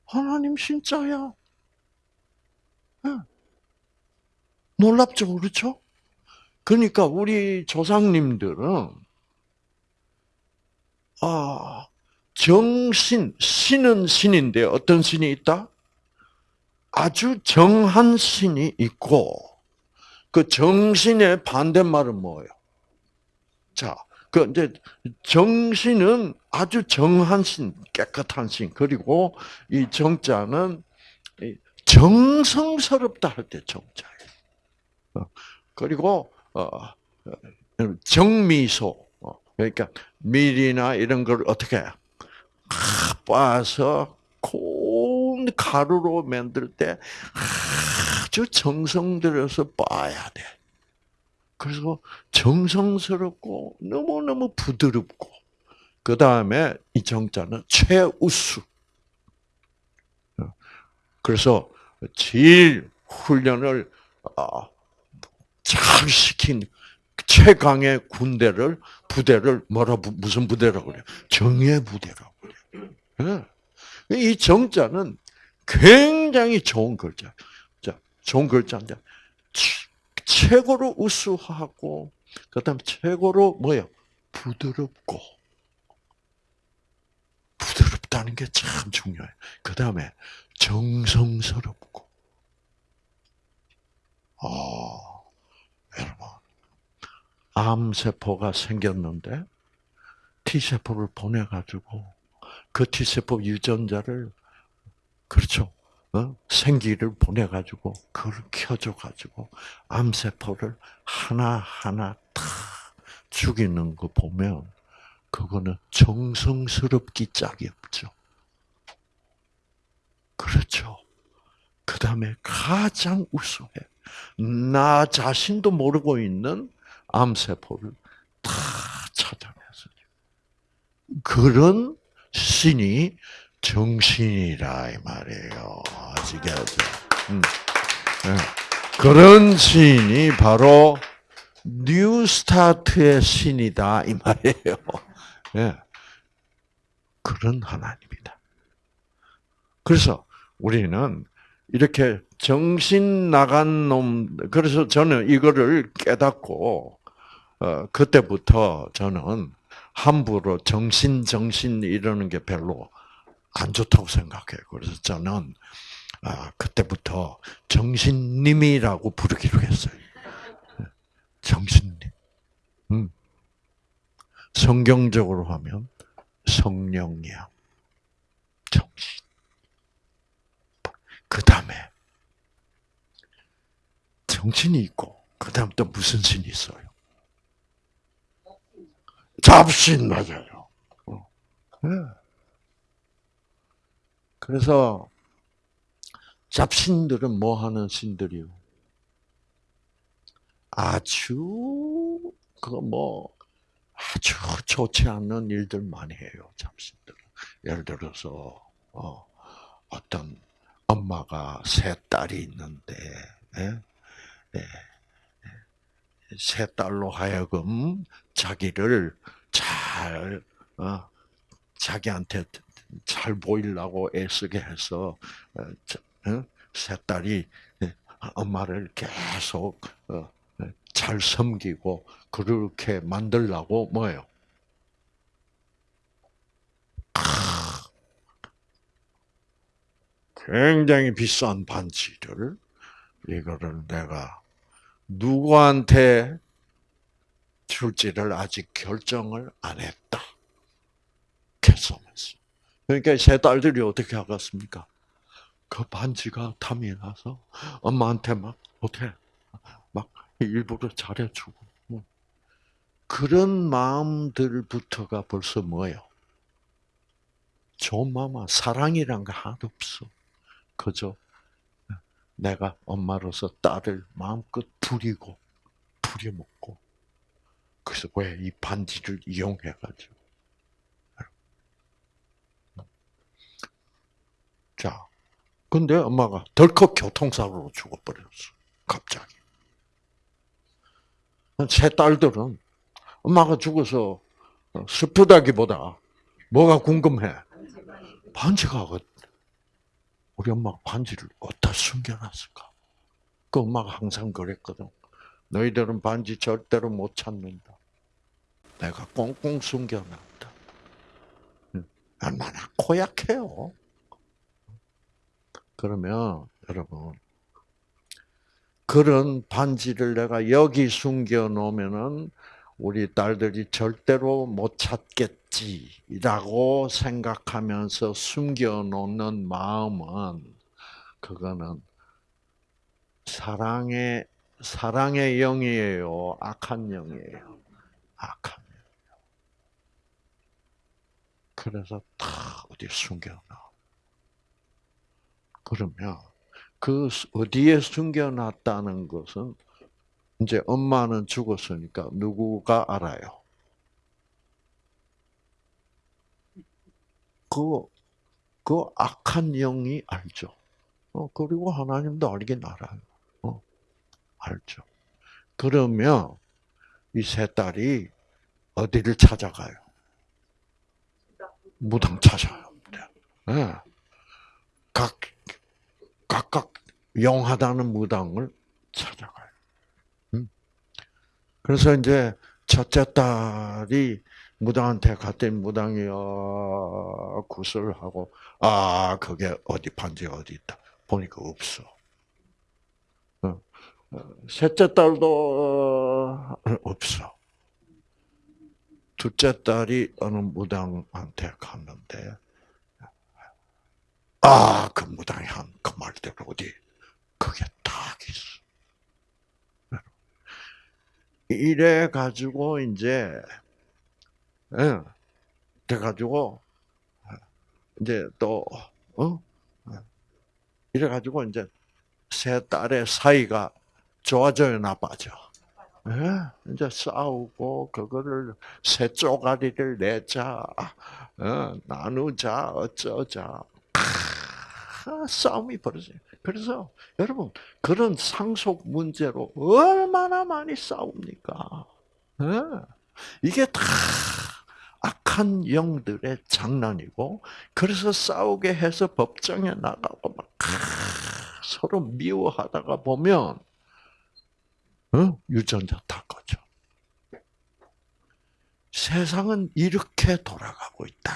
Speaker 1: 하나님 신자야. 응. 놀랍죠, 그렇죠? 그러니까 우리 조상님들은 아 정신 신은 신인데 어떤 신이 있다? 아주 정한 신이 있고 그 정신의 반대말은 뭐예요? 자, 그 이제 정신은 아주 정한 신, 깨끗한 신 그리고 이 정자는 정성스럽다 할 때 정자예요. 어, 그리고 어, 정미소 그러니까 밀이나 이런 걸 어떻게 빻아서 고운 가루로 만들 때 아주 정성 들여서 빻아야 돼. 그래서 정성스럽고 너무너무 부드럽고 그 다음에 이 정자는 최우수. 그래서 제일 훈련을 아, 잘 시킨 최강의 군대를 부대를 뭐라 무슨 부대라고 그래요? 정예 부대라고 그래요. 예. 이 정자는 굉장히 좋은 글자. 자, 좋은 글자인데 최고로 우수하고 그다음 최고로 뭐요? 부드럽고 부드럽다는 게 참 중요해요. 그 다음에 정성스럽고. 아, 여러분 암세포가 생겼는데 T세포를 보내가지고 그 T세포 유전자를 그렇죠. 어? 생기를 보내가지고 그걸 켜줘가지고 암세포를 하나하나 다 죽이는 거 보면 그거는 정성스럽기 짝이 없죠. 그렇죠. 그 다음에 가장 우수해. 나 자신도 모르고 있는 암세포를 다 찾아내서 그런 신이 정신이라 이 말이에요. 아시겠죠? 음. 네. 그런 신이 바로 뉴스타트의 신이다 이 말이에요. 네. 그런 하나님이다. 그래서 우리는 이렇게 정신 나간 놈, 그래서 저는 이거를 깨닫고, 어, 그때부터 저는 함부로 정신, 정신 이러는 게 별로 안 좋다고 생각해요. 그래서 저는, 아, 그때부터 정신님이라고 부르기로 했어요. 정신님. 음. 성경적으로 하면 성령이야. 정신. 그 다음에 정신이 있고 그 다음 또 무슨 신이 있어요? 잡신 맞아요. 네. 그래서 잡신들은 뭐 하는 신들이요? 아주 그뭐 아주 좋지 않는 일들 많이 해요 잡신들은. 예를 들어서 어, 어떤 엄마가 세 딸이 있는데 예? 예. 세 딸로 하여금 자기를 잘 어, 자기한테 잘 보이려고 애쓰게 해서 어, 어, 세 딸이 예, 엄마를 계속 어, 잘 섬기고 그렇게 만들라고 뭐예요? 굉장히 비싼 반지를 이거를 내가 누구한테 줄지를 아직 결정을 안 했다. 결정했어. 그러니까 세 딸들이 어떻게 하겠습니까? 그 반지가 탐이 나서 엄마한테 막 어떻게 막 일부러 잘해주고 뭐. 그런 마음들부터가 벌써 뭐예요? 좋은 마음, 사랑이란 거 하나도 없어. 그죠? 내가 엄마로서 딸을 마음껏 부리고, 부려먹고. 그래서 왜 이 반지를 이용해가지고. 자, 근데 엄마가 덜컥 교통사고로 죽어버렸어. 갑자기. 제 딸들은 엄마가 죽어서 슬프다기보다 뭐가 궁금해? 반지가 어- 우리 엄마가 반지를 어디다 숨겨놨을까? 그 엄마가 항상 그랬거든. 너희들은 반지 절대로 못 찾는다. 내가 꽁꽁 숨겨놨다. 얼마나 고약해요. 그러면 여러분 그런 반지를 내가 여기 숨겨 놓으면은 우리 딸들이 절대로 못 찾겠지라고 생각하면서 숨겨 놓는 마음은 그거는 사랑의 사랑의 영이에요, 악한 영이에요. 악한 영. 그래서 다 어디 숨겨놔. 그러면 그 어디에 숨겨놨다는 것은 이제 엄마는 죽었으니까 누구가 알아요? 그, 그 악한 영이 알죠. 어, 그리고 하나님도 알긴 알아요. 어, 알죠. 그러면 이 세 딸이 어디를 찾아가요? 무당 찾아요. 네. 각, 각각 영하다는 무당을 찾아가요. 음. 그래서 이제 첫째 딸이 무당한테 갔더니 무당이 어, 구슬을 하고 아 그게 어디 반지 어디 있다 보니까 없어. 어. 셋째 딸도 없어. 둘째 딸이 어느 무당한테 갔는데 아, 그 무당이 한 그 말대로 어디 그게 딱 있어. 이래 가지고 이제 예, 돼 가지고 이제 또 어? 이래 가지고 이제 세 딸의 사이가 좋아져요, 나빠져. 예, 이제 싸우고 그거를 세 쪼가리를 내자, 어, 나누자, 어쩌자. 싸움이 벌어져요. 그래서 여러분 그런 상속 문제로 얼마나 많이 싸웁니까? 이게 다 악한 영들의 장난이고 그래서 싸우게 해서 법정에 나가고 막 서로 미워하다가 보면 유전자 다 꺼져. 세상은 이렇게 돌아가고 있다.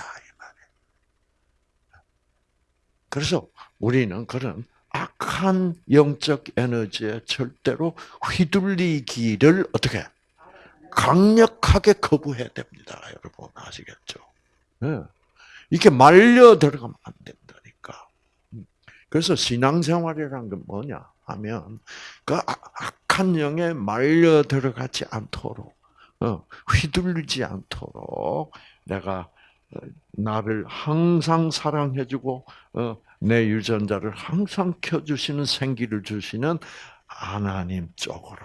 Speaker 1: 그래서 우리는 그런 악한 영적 에너지에 절대로 휘둘리기를 어떻게 강력하게 거부해야 됩니다. 여러분 아시겠죠? 네. 이렇게 말려 들어가면 안 된다니까. 그래서 신앙생활이란 건 뭐냐 하면 그 아, 악한 영에 말려 들어가지 않도록 어, 휘둘리지 않도록 내가 나를 항상 사랑해주고 어, 내 유전자를 항상 켜주시는 생기를 주시는 하나님 쪽으로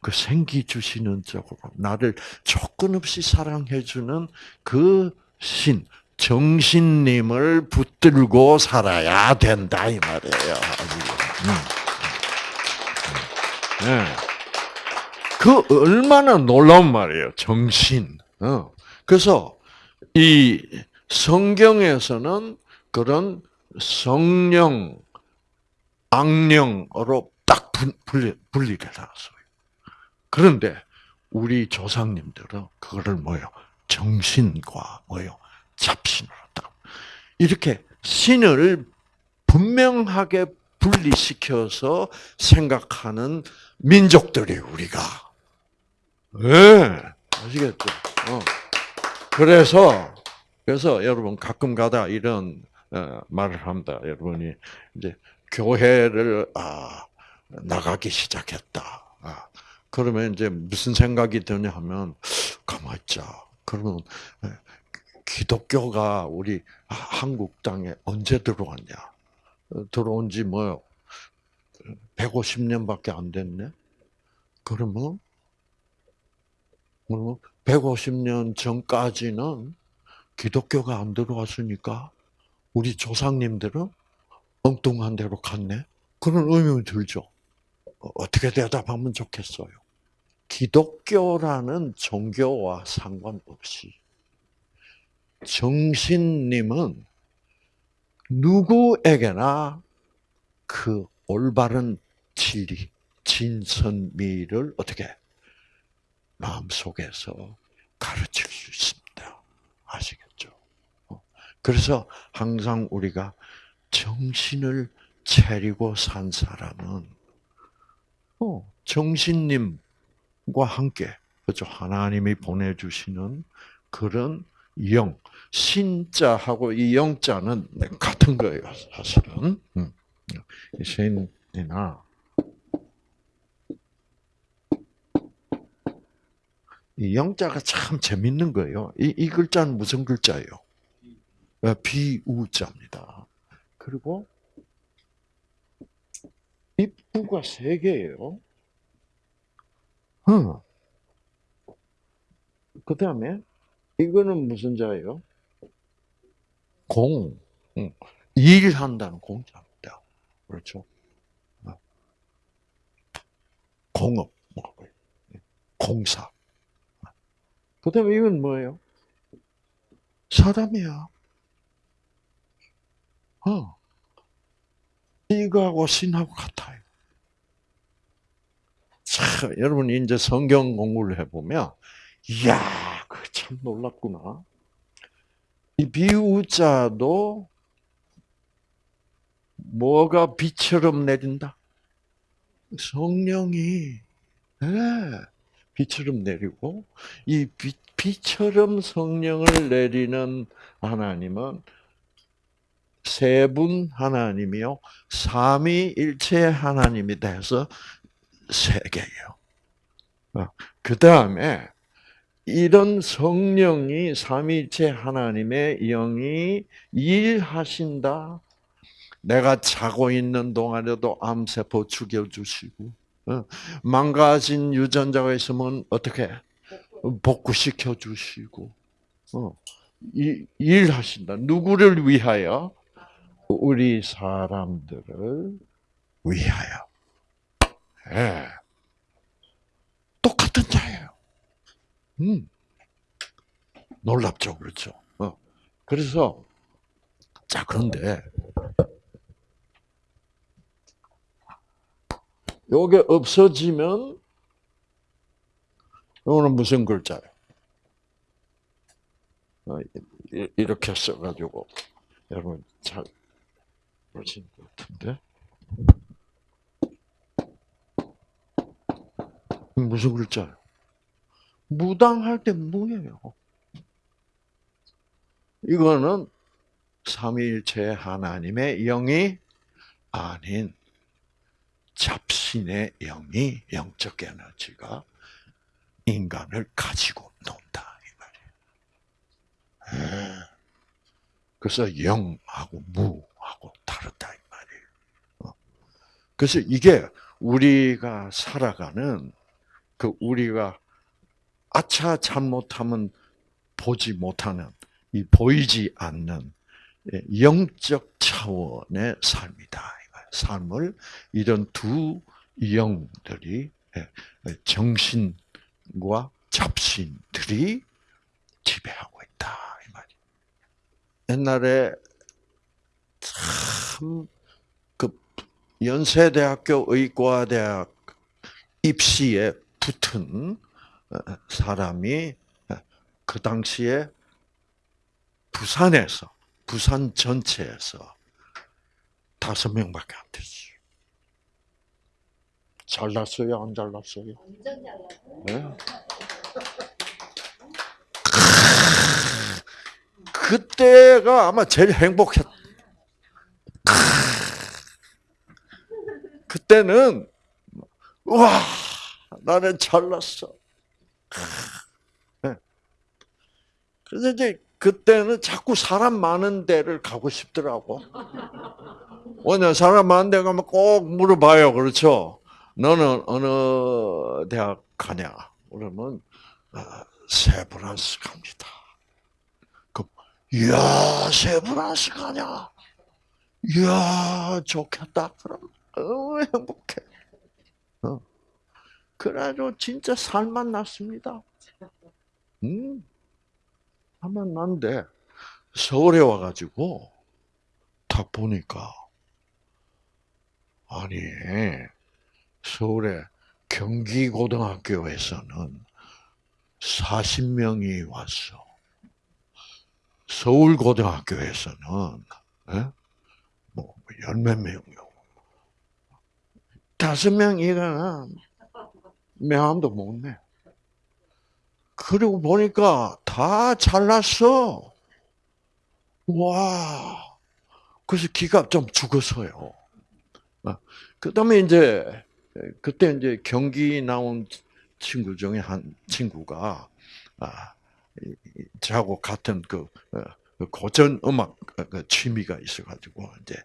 Speaker 1: 그 생기 주시는 쪽으로 나를 조건 없이 사랑해주는 그 신, 정신님을 붙들고 살아야 된다 이 말이에요. 음. 네. 그 얼마나 놀라운 말이에요. 정신. 어. 그래서 이 성경에서는 그런 성령, 악령으로 딱 분리, 분리를 해놨어요. 그런데 우리 조상님들은 그거를 뭐요? 정신과 뭐요? 잡신으로 딱. 이렇게 신을 분명하게 분리시켜서 생각하는 민족들이 우리가. 예. 네, 아시겠죠? 어. 그래서 그래서 여러분 가끔 가다 이런 어, 말을 합니다. 여러분이 이제 교회를 아, 나가기 시작했다. 아, 그러면 이제 무슨 생각이 드냐 하면 가만 있자. 그러면 예, 기독교가 우리 한국 땅에 언제 들어왔냐? 어, 들어온 지 뭐 150년밖에 안 됐네. 그러면 그러면 150년 전까지는 기독교가 안 들어왔으니까 우리 조상님들은 엉뚱한 데로 갔네. 그런 의문이 들죠. 어, 어떻게 대답하면 좋겠어요? 기독교라는 종교와 상관없이 정신님은 누구에게나 그 올바른 진리, 진선미를 어떻게 마음속에서 가르칠 수 있습니다. 아시겠죠? 어, 그래서 항상 우리가 정신을 차리고 산 사람은 어, 정신님과 함께 그죠 하나님이 보내주시는 그런 영 신자하고 이 영자는 같은 거예요 사실은 음. 신이나 이 영자가 참 재밌는 거예요. 이, 이 글자는 무슨 글자예요? 어, 비우자입니다. 그리고 입구가 세 개예요. 어. 그 다음에 이거는 무슨 자예요? 공. 일한다는 공자입니다. 그렇죠? 어. 공업, 뭐, 공사. 그 다음에 이건 뭐예요? 사람이야. 어. 이거하고 신하고 같아요. 참, 여러분, 이제 성경 공부를 해보면, 이야, 그 참 놀랍구나. 이 비우자도 뭐가 비처럼 내린다? 성령이, 네. 비처럼 내리고 이 비, 비처럼 성령을 내리는 하나님은 세분 하나님이요 삼위일체 하나님이 돼서 세 개예요. 어, 그 다음에 이런 성령이 삼위일체 하나님의 영이 일하신다. 내가 자고 있는 동안에도 암세포 죽여주시고 어, 망가진 유전자가 있으면 어떻게 복구시켜 주시고 어, 일하신다. 누구를 위하여? 우리 사람들을 위하여. 네. 똑같은 자예요. 음. 놀랍죠, 그렇죠? 어. 그래서 자 그런데 요게 없어지면 요거는 무슨 글자예요? 어, 이렇게 써가지고 여러분 잘 보신 것 같은데 무슨 글자예요? 무당할 때 무예요. 이거는 삼위일체 하나님의 영이 아닌 잡신의 영이 영적 에너지가 인간을 가지고 논다 이 말이에요. 예. 그래서 영하고 무하고 다르다 이 말이에요. 어. 그래서 이게 우리가 살아가는 그 우리가 아차 잘못하면 보지 못하는 이 보이지 않는 영적 차원의 삶이다. 삶을 이런 두 영들이 예, 정신과 잡신들이 지배하고 있다 이 말이. 옛날에 참 그 연세대학교 의과대학 입시에 붙은 어, 사람이 어, 그 당시에 부산에서 부산 전체에서 다섯 명밖에 안 됐어요. 잘났어요, 안 잘났어요? 네? 그때가 아마 제일 행복했. 그때는 와 나는 잘났어. 네. 그래서 이제 그때는 자꾸 사람 많은 데를 가고 싶더라고. 왜냐 사람 많은 데 가면 꼭 물어봐요. 그렇죠? 너는 어느 대학 가냐? 그러면 아, 세브란스 갑니다. 이야 세브란스 가냐? 이야 좋겠다. 그럼 어, 행복해. 어. 그래가지고 진짜 살만 났습니다. 음, 살만 난데 서울에 와가지고 딱 보니까 아니 서울에 경기고등학교에서는 40명이 왔어. 서울고등학교에서는 예? 뭐 열몇 명이요. 다섯 명 이가 명함도 못 내. 그리고 보니까 다 잘났어. 와. 그래서 기가 좀 죽었어요. 그 다음에 이제, 그때 이제 경기 나온 친구 중에 한 친구가, 아, 저하고 같은 그, 어, 그 고전 음악 그 취미가 있어가지고, 이제,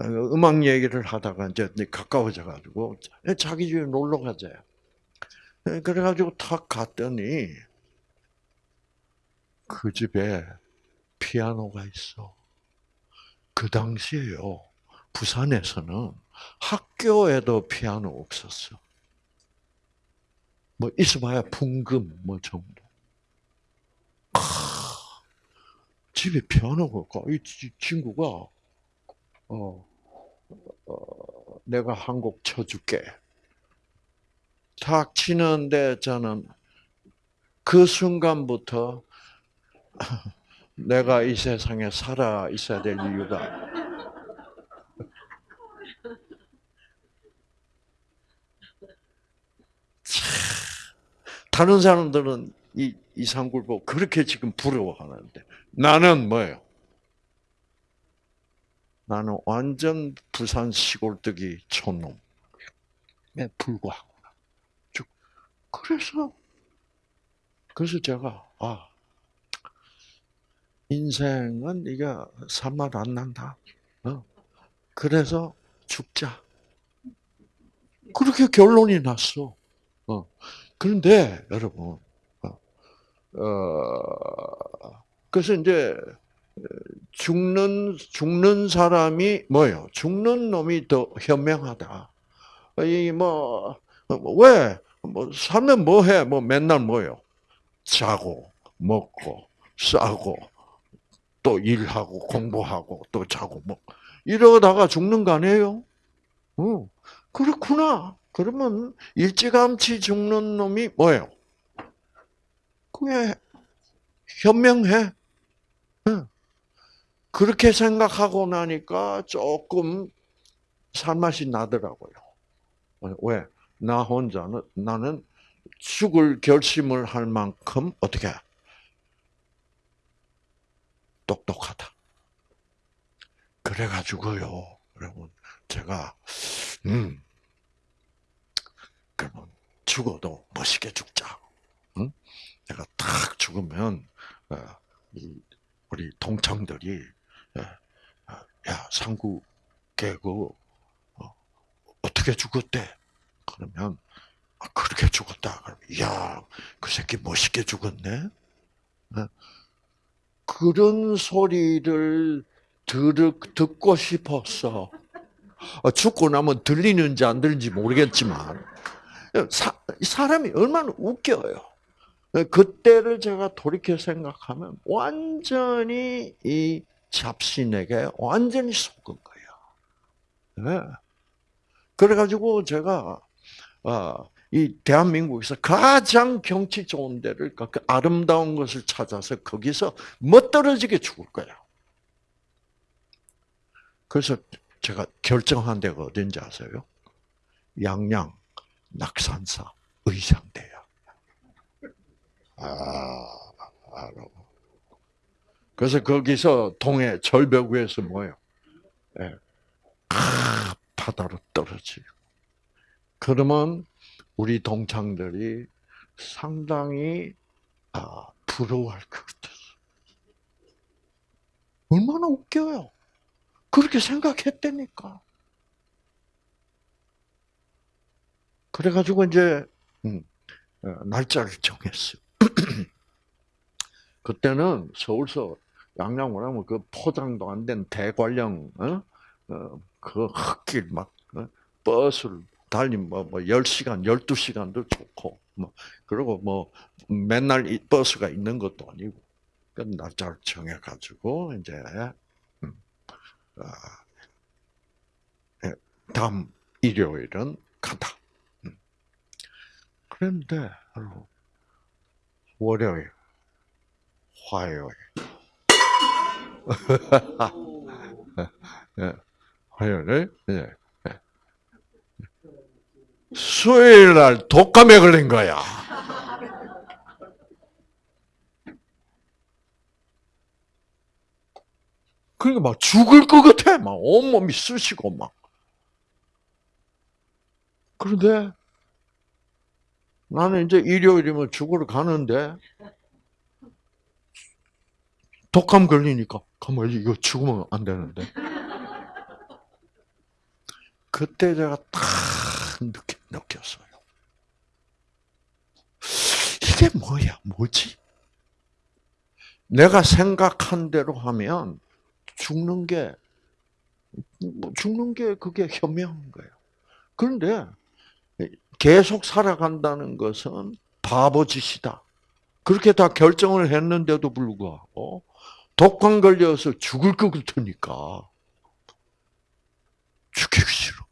Speaker 1: 음악 얘기를 하다가 이제 가까워져가지고, 자기 집에 놀러 가자. 그래가지고 탁 갔더니, 그 집에 피아노가 있어. 그 당시에요. 부산에서는 학교에도 피아노 없었어. 뭐 있어봐야 풍금 뭐 정도. 아, 집에 피아노가 없고 이 친구가 어, 어 내가 한 곡 쳐줄게. 탁 치는데 저는 그 순간부터 내가 이 세상에 살아 있어야 될 이유가 다른 사람들은 이 이상굴 보고 그렇게 지금 부러워하는데 나는 뭐예요? 나는 완전 부산 시골뜨기 촌놈에 불구하고 그래서 그래서 제가 아 인생은 이게 살맛 안 난다. 어? 그래서 죽자. 그렇게 결론이 났어. 어. 그런데 여러분, 어, 어, 그래서 이제 죽는 죽는 사람이 뭐요? 죽는 놈이 더 현명하다. 이뭐 왜? 뭐 살면 뭐해? 뭐 맨날 뭐요? 자고 먹고 싸고 또 일하고 공부하고 또 자고 뭐 이러다가 죽는 거 아니에요? 어, 그렇구나. 그러면 일찌감치 죽는 놈이 뭐예요? 그게 현명해. 그렇게 생각하고 나니까 조금 살맛이 나더라고요. 왜? 나 혼자는 나는 죽을 결심을 할 만큼 어떻게 똑똑하다. 그래가지고요, 여러분, 제가 음 그러면 죽어도 멋있게 죽자. 응? 내가 탁 죽으면 어, 우리 동창들이 어, 야 상구 개고 어, 어떻게 죽었대? 그러면 아, 그렇게 죽었다. 그럼 야그 새끼 멋있게 죽었네. 그런 소리를 들, 듣고 싶었어. 죽고 나면 들리는지 안 들리는지 모르겠지만 사, 사람이 얼마나 웃겨요. 그때를 제가 돌이켜 생각하면 완전히 이 잡신에게 완전히 속은 거예요. 네. 그래가지고 제가 어, 이 대한민국에서 가장 경치 좋은 데를 그 아름다운 것을 찾아서 거기서 멋떨어지게 죽을 거야. 그래서 제가 결정한 데가 어딘지 아세요? 양양 낙산사 의상대야. 아, 알아. 그래서 거기서 동해 절벽 위에서 뭐예요? 예. 아, 바다로 떨어지고. 그러면 우리 동창들이 상당히 아, 부러워할 것 같았어. 얼마나 웃겨요. 그렇게 생각했다니까. 그래가지고 이제 음, 어, 날짜를 정했어요. 그때는 서울서 양양 오라면 그 포장도 안 된 대관령 어? 어, 그 흙길 막 어? 버스를 달리면 뭐, 뭐 10시간, 12 시간도 좋고 뭐 그리고 뭐 맨날 이 버스가 있는 것도 아니고 그 날짜를 정해 가지고 이제 음, 아, 예, 다음 일요일은 간다. 음. 그런데 월요일, 화요일, 예, 화요일, 예. 수요일 날 독감에 걸린 거야. 그러니까 막 죽을 것 같아. 막 온몸이 쑤시고 막. 그런데 나는 이제 일요일이면 죽으러 가는데 독감 걸리니까 가만 이거 죽으면 안 되는데. 그때 제가 딱 느꼈, 느꼈어요. 이게 뭐야? 뭐지? 내가 생각한 대로 하면 죽는 게, 뭐 죽는 게 그게 현명한 거예요. 그런데 계속 살아간다는 것은 바보짓이다. 그렇게 다 결정을 했는데도 불구하고 독감 걸려서 죽을 것 같으니까 죽기 싫어.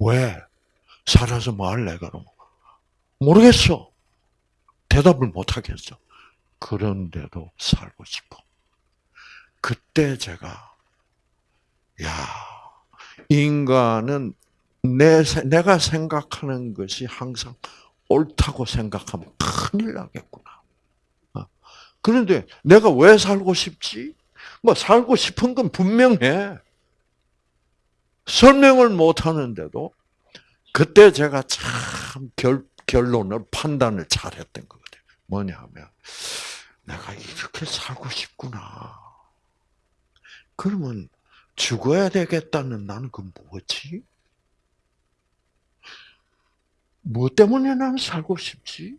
Speaker 1: 왜? 살아서 뭐 할래, 그럼? 모르겠어. 대답을 못 하겠어. 그런데도 살고 싶어. 그때 제가, 야, 인간은 내, 내가 생각하는 것이 항상 옳다고 생각하면 큰일 나겠구나. 어. 그런데 내가 왜 살고 싶지? 뭐, 살고 싶은 건 분명해. 설명을 못 하는데도, 그때 제가 참 결, 결론을, 판단을 잘 했던 거거든요. 뭐냐 하면, 내가 이렇게 살고 싶구나. 그러면 죽어야 되겠다는 나는 그 뭐지? 뭐 때문에 나는 살고 싶지?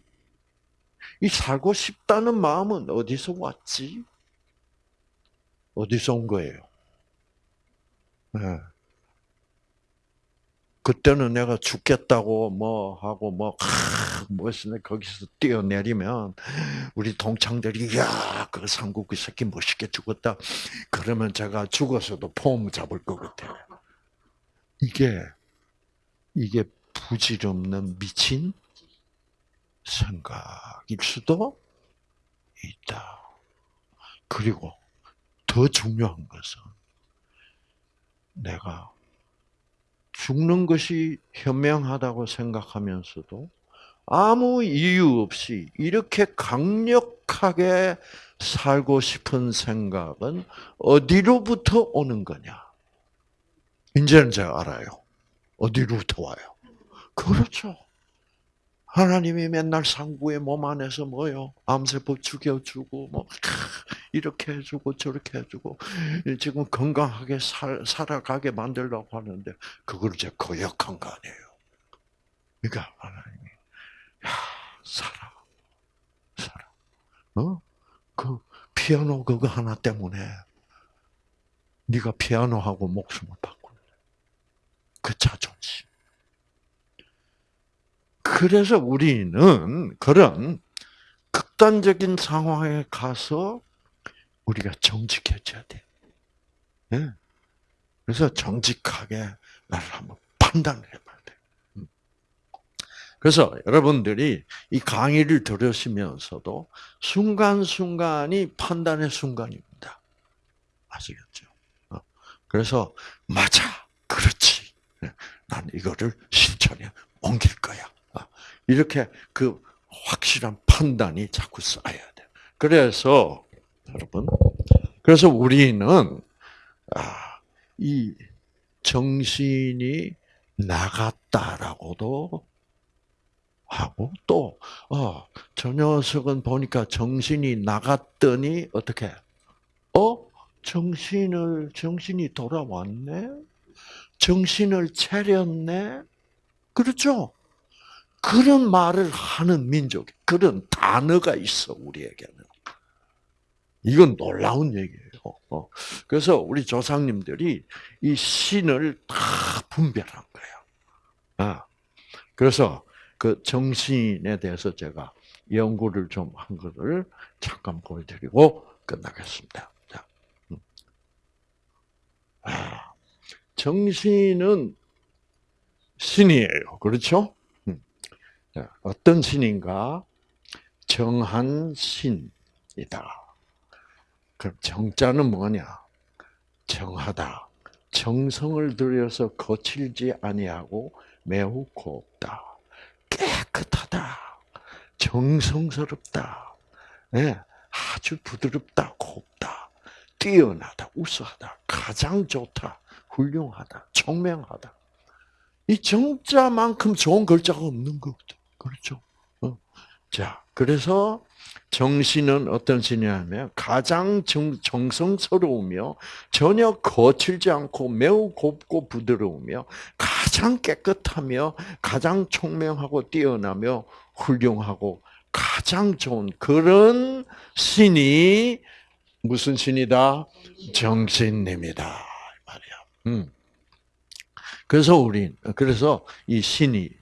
Speaker 1: 이 살고 싶다는 마음은 어디서 왔지? 어디서 온 거예요? 네. 그때는 내가 죽겠다고 뭐 하고 뭐, 뭐했으면 거기서 뛰어내리면 우리 동창들이 야, 그 삼국기 새끼 멋있게 죽었다. 그러면 제가 죽어서도 폼 잡을 것 같아. 이게 이게 부질없는 미친 생각일 수도 있다. 그리고 더 중요한 것은 내가 죽는 것이 현명하다고 생각하면서도 아무 이유 없이 이렇게 강력하게 살고 싶은 생각은 어디로부터 오는 거냐? 이제는 제가 알아요. 어디로부터 와요? 그렇죠. 하나님이 맨날 상부의 몸 안에서 뭐요? 암세포 죽여주고 뭐 이렇게 해주고 저렇게 해주고 지금 건강하게 살, 살아가게 만들려고 하는데 그걸 이제 거역한 거 아니에요. 그러니까 하나님이 야 살아 살아 어 그 피아노 그거 하나 때문에 네가 피아노하고 목숨을 바꾸는 그 자존심. 그래서 우리는 그런 극단적인 상황에 가서 우리가 정직해져야 돼. 예. 그래서 정직하게 나를 한번 판단을 해봐야 돼. 음. 그래서 여러분들이 이 강의를 들으시면서도 순간순간이 판단의 순간입니다. 아시겠죠? 어. 그래서 맞아, 그렇지. 예. 난 이거를 실천에 옮길 거야. 이렇게 그 확실한 판단이 자꾸 쌓여야 돼. 그래서 여러분, 그래서 우리는 아, 이 정신이 나갔다라고도 하고 또, 어, 저 녀석은 보니까 정신이 나갔더니 어떻게? 어? 정신을, 정신이 돌아왔네? 정신을 차렸네? 그렇죠? 그런 말을 하는 민족, 그런 단어가 있어, 우리에게는. 이건 놀라운 얘기예요. 어. 그래서 우리 조상님들이 이 신을 다 분별한 거예요. 아. 그래서 그 정신에 대해서 제가 연구를 좀 한 것을 잠깐 보여드리고 끝나겠습니다. 자. 음. 아. 정신은 신이에요. 그렇죠? 음. 어떤 신인가? 정한 신이다. 그럼 정자는 뭐냐? 정하다. 정성을 들여서 거칠지 아니하고 매우 곱다. 깨끗하다. 정성스럽다. 네, 아주 부드럽다. 곱다. 뛰어나다. 우수하다. 가장 좋다. 훌륭하다. 총명하다. 이 정자만큼 좋은 글자가 없는 거죠. 그렇죠? 어. 자, 그래서 정신은 어떤 신이냐면 가장 정, 정성스러우며 전혀 거칠지 않고 매우 곱고 부드러우며 가장 깨끗하며 가장 총명하고 뛰어나며 훌륭하고 가장 좋은 그런 신이 무슨 신이다? 정신님이다 말이야. 음. 그래서 우리 그래서 이 신이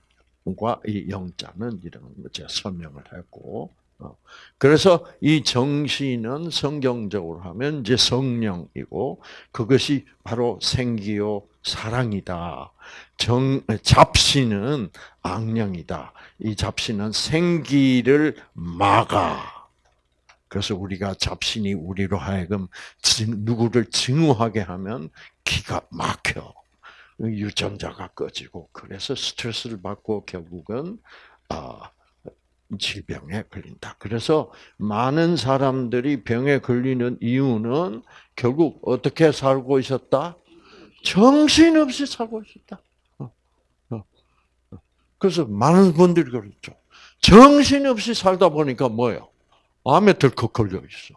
Speaker 1: 과이 영자는 이런 거 제가 설명을 했고 어. 그래서 이 정신은 성경적으로 하면 이제 성령이고 그것이 바로 생기요 사랑이다. 정 잡신은 악령이다. 이 잡신은 생기를 막아. 그래서 우리가 잡신이 우리로 하여금 누구를 증오하게 하면 기가 막혀. 유전자가 꺼지고 그래서 스트레스를 받고 결국은 아 질병에 걸린다. 그래서 많은 사람들이 병에 걸리는 이유는 결국 어떻게 살고 있었다? 정신없이 살고 있었다. 어, 어, 어. 그래서 많은 분들이 그렇죠. 정신없이 살다 보니까 뭐예요? 암에 덜컥 걸려 있어.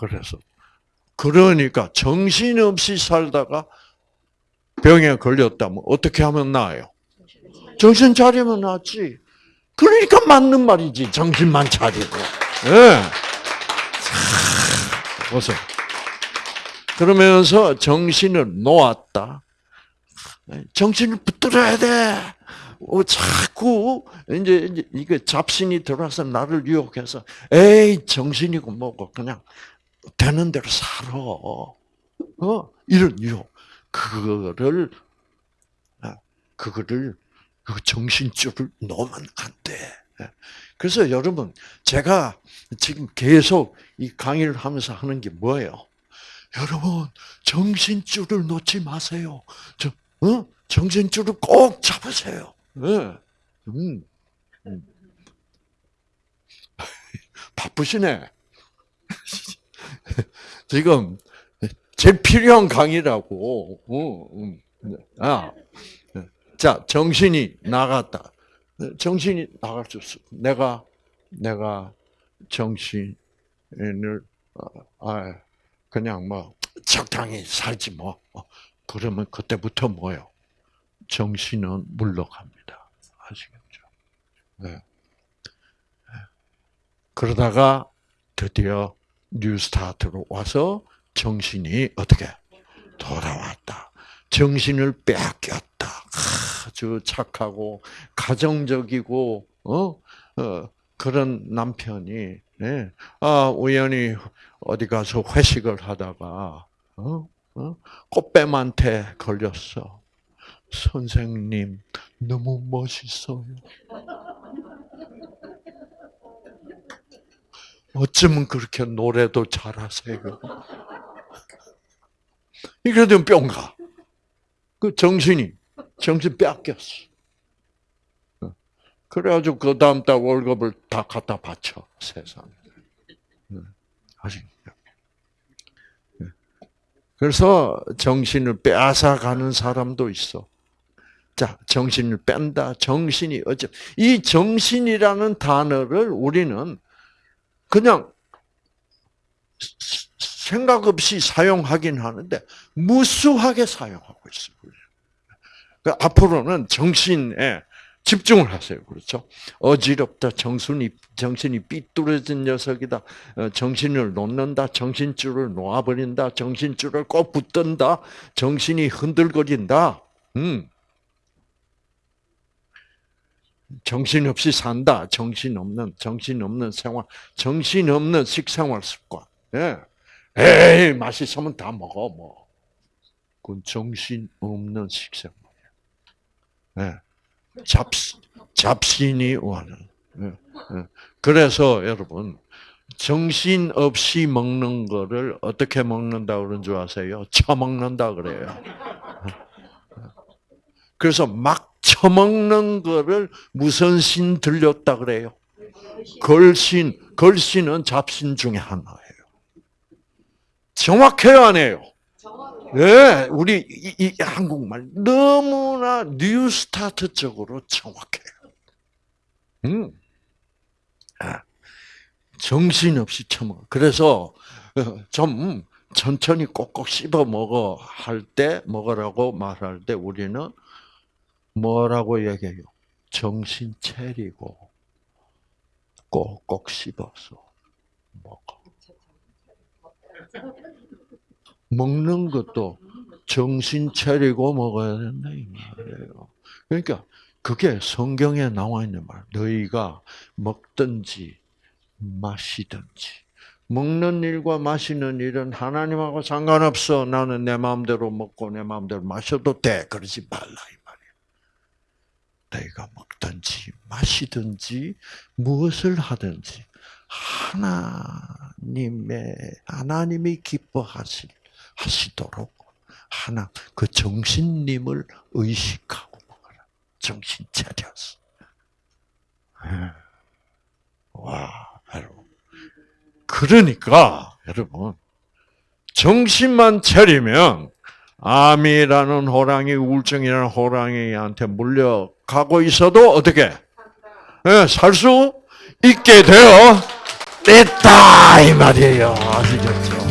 Speaker 1: 그래서 그러니까 정신없이 살다가 병에 걸렸다면 어떻게 하면 나아요? 정신 차리면 낫지. 그러니까 맞는 말이지. 정신만 차리고. 예. 네. 보세요. 그러면서 정신을 놓았다. 정신을 붙들어야 돼. 어, 자꾸 이제, 이게 잡신이 들어와서 나를 유혹해서 에이 정신이고 뭐고 그냥 되는 대로 살아. 어 이런 유혹 그거를 아, 그거를 그 정신줄을 놓으면 안 돼. 예. 그래서 여러분, 제가 지금 계속 이 강의를 하면서 하는 게 뭐예요? 여러분, 정신줄을 놓지 마세요. 저, 어? 정신줄을 꼭 잡으세요. 네. 음. 음. 바쁘시네. 지금 제일 필요한 강의라고. 어, 음. 아, 자, 정신이 나갔다. 정신이 나갈 수 없어. 내가, 내가 정신을, 어, 아, 그냥 뭐, 적당히 살지 뭐. 어, 그러면 그때부터 뭐요? 정신은 물러갑니다. 아시겠죠? 네. 그러다가 드디어 뉴스타트로 와서 정신이 어떻게 돌아왔다. 정신을 빼앗겼다. 아주 착하고 가정적이고 어, 어 그런 남편이 네. 아 우연히 어디 가서 회식을 하다가 어? 어? 꽃뱀한테 걸렸어. 선생님 너무 멋있어요. 어쩌면 그렇게 노래도 잘하세요. 이래도 뿅 가. 그 정신이 정신 뺏겼어. 어. 그래가지고 그 다음 달 월급을 다 갖다 바쳐 세상에. 아시죠? 그래서 정신을 빼앗아 가는 사람도 있어. 자, 정신을 뺀다. 정신이 어째 이 정신이라는 단어를 우리는 그냥 생각 없이 사용하긴 하는데 무수하게 사용하고 있어요. 그러니까 앞으로는 정신에 집중을 하세요. 그렇죠? 어지럽다. 정신이 정신이 삐뚤어진 녀석이다. 어, 정신을 놓는다. 정신줄을 놓아버린다. 정신줄을 꼭 붙든다. 정신이 흔들거린다. 음. 정신 없이 산다. 정신 없는 정신 없는 생활, 정신 없는 식생활 습관. 예. 에이 맛있으면 다 먹어 뭐. 그건 정신 없는 식생활. 예. 잡 잡신이 원하는. 예. 예. 그래서 여러분 정신 없이 먹는 거를 어떻게 먹는다 그런 줄 아세요? 처먹는다 그래요. 그래서 막 처먹는 거를 무슨 신 들렸다 그래요? 걸신, 걸신은 잡신 중에 하나예요. 정확해요, 안 해요? 네, 우리 이, 이 한국말 너무나 뉴스타트적으로 정확해요. 음, 아, 정신없이 처먹어. 그래서 어, 좀 천천히 꼭꼭 씹어 먹어 할 때 먹으라고 말할 때 우리는 뭐라고 얘기해요? 정신 차리고 꼭꼭 씹어서 먹어. 먹는 것도 정신 차리고 먹어야 된다 이 말이에요. 그러니까 그게 성경에 나와 있는 말. 너희가 먹든지 마시든지 먹는 일과 마시는 일은 하나님하고 상관없어. 나는 내 마음대로 먹고 내 마음대로 마셔도 돼. 그러지 말라 너희가 먹든지 마시든지 무엇을 하든지 하나님의 하나님이 기뻐하실 하시도록 하나 그 정신님을 의식하고 먹어라. 정신 차렸어. 예. 와, 여러분. 그러니까 여러분 정신만 차리면 암이라는 호랑이, 우울증이라는 호랑이한테 물려 가고 있어도 어떻게 네, 살수 있게 되어 있다 이 말이에요. 아시겠죠?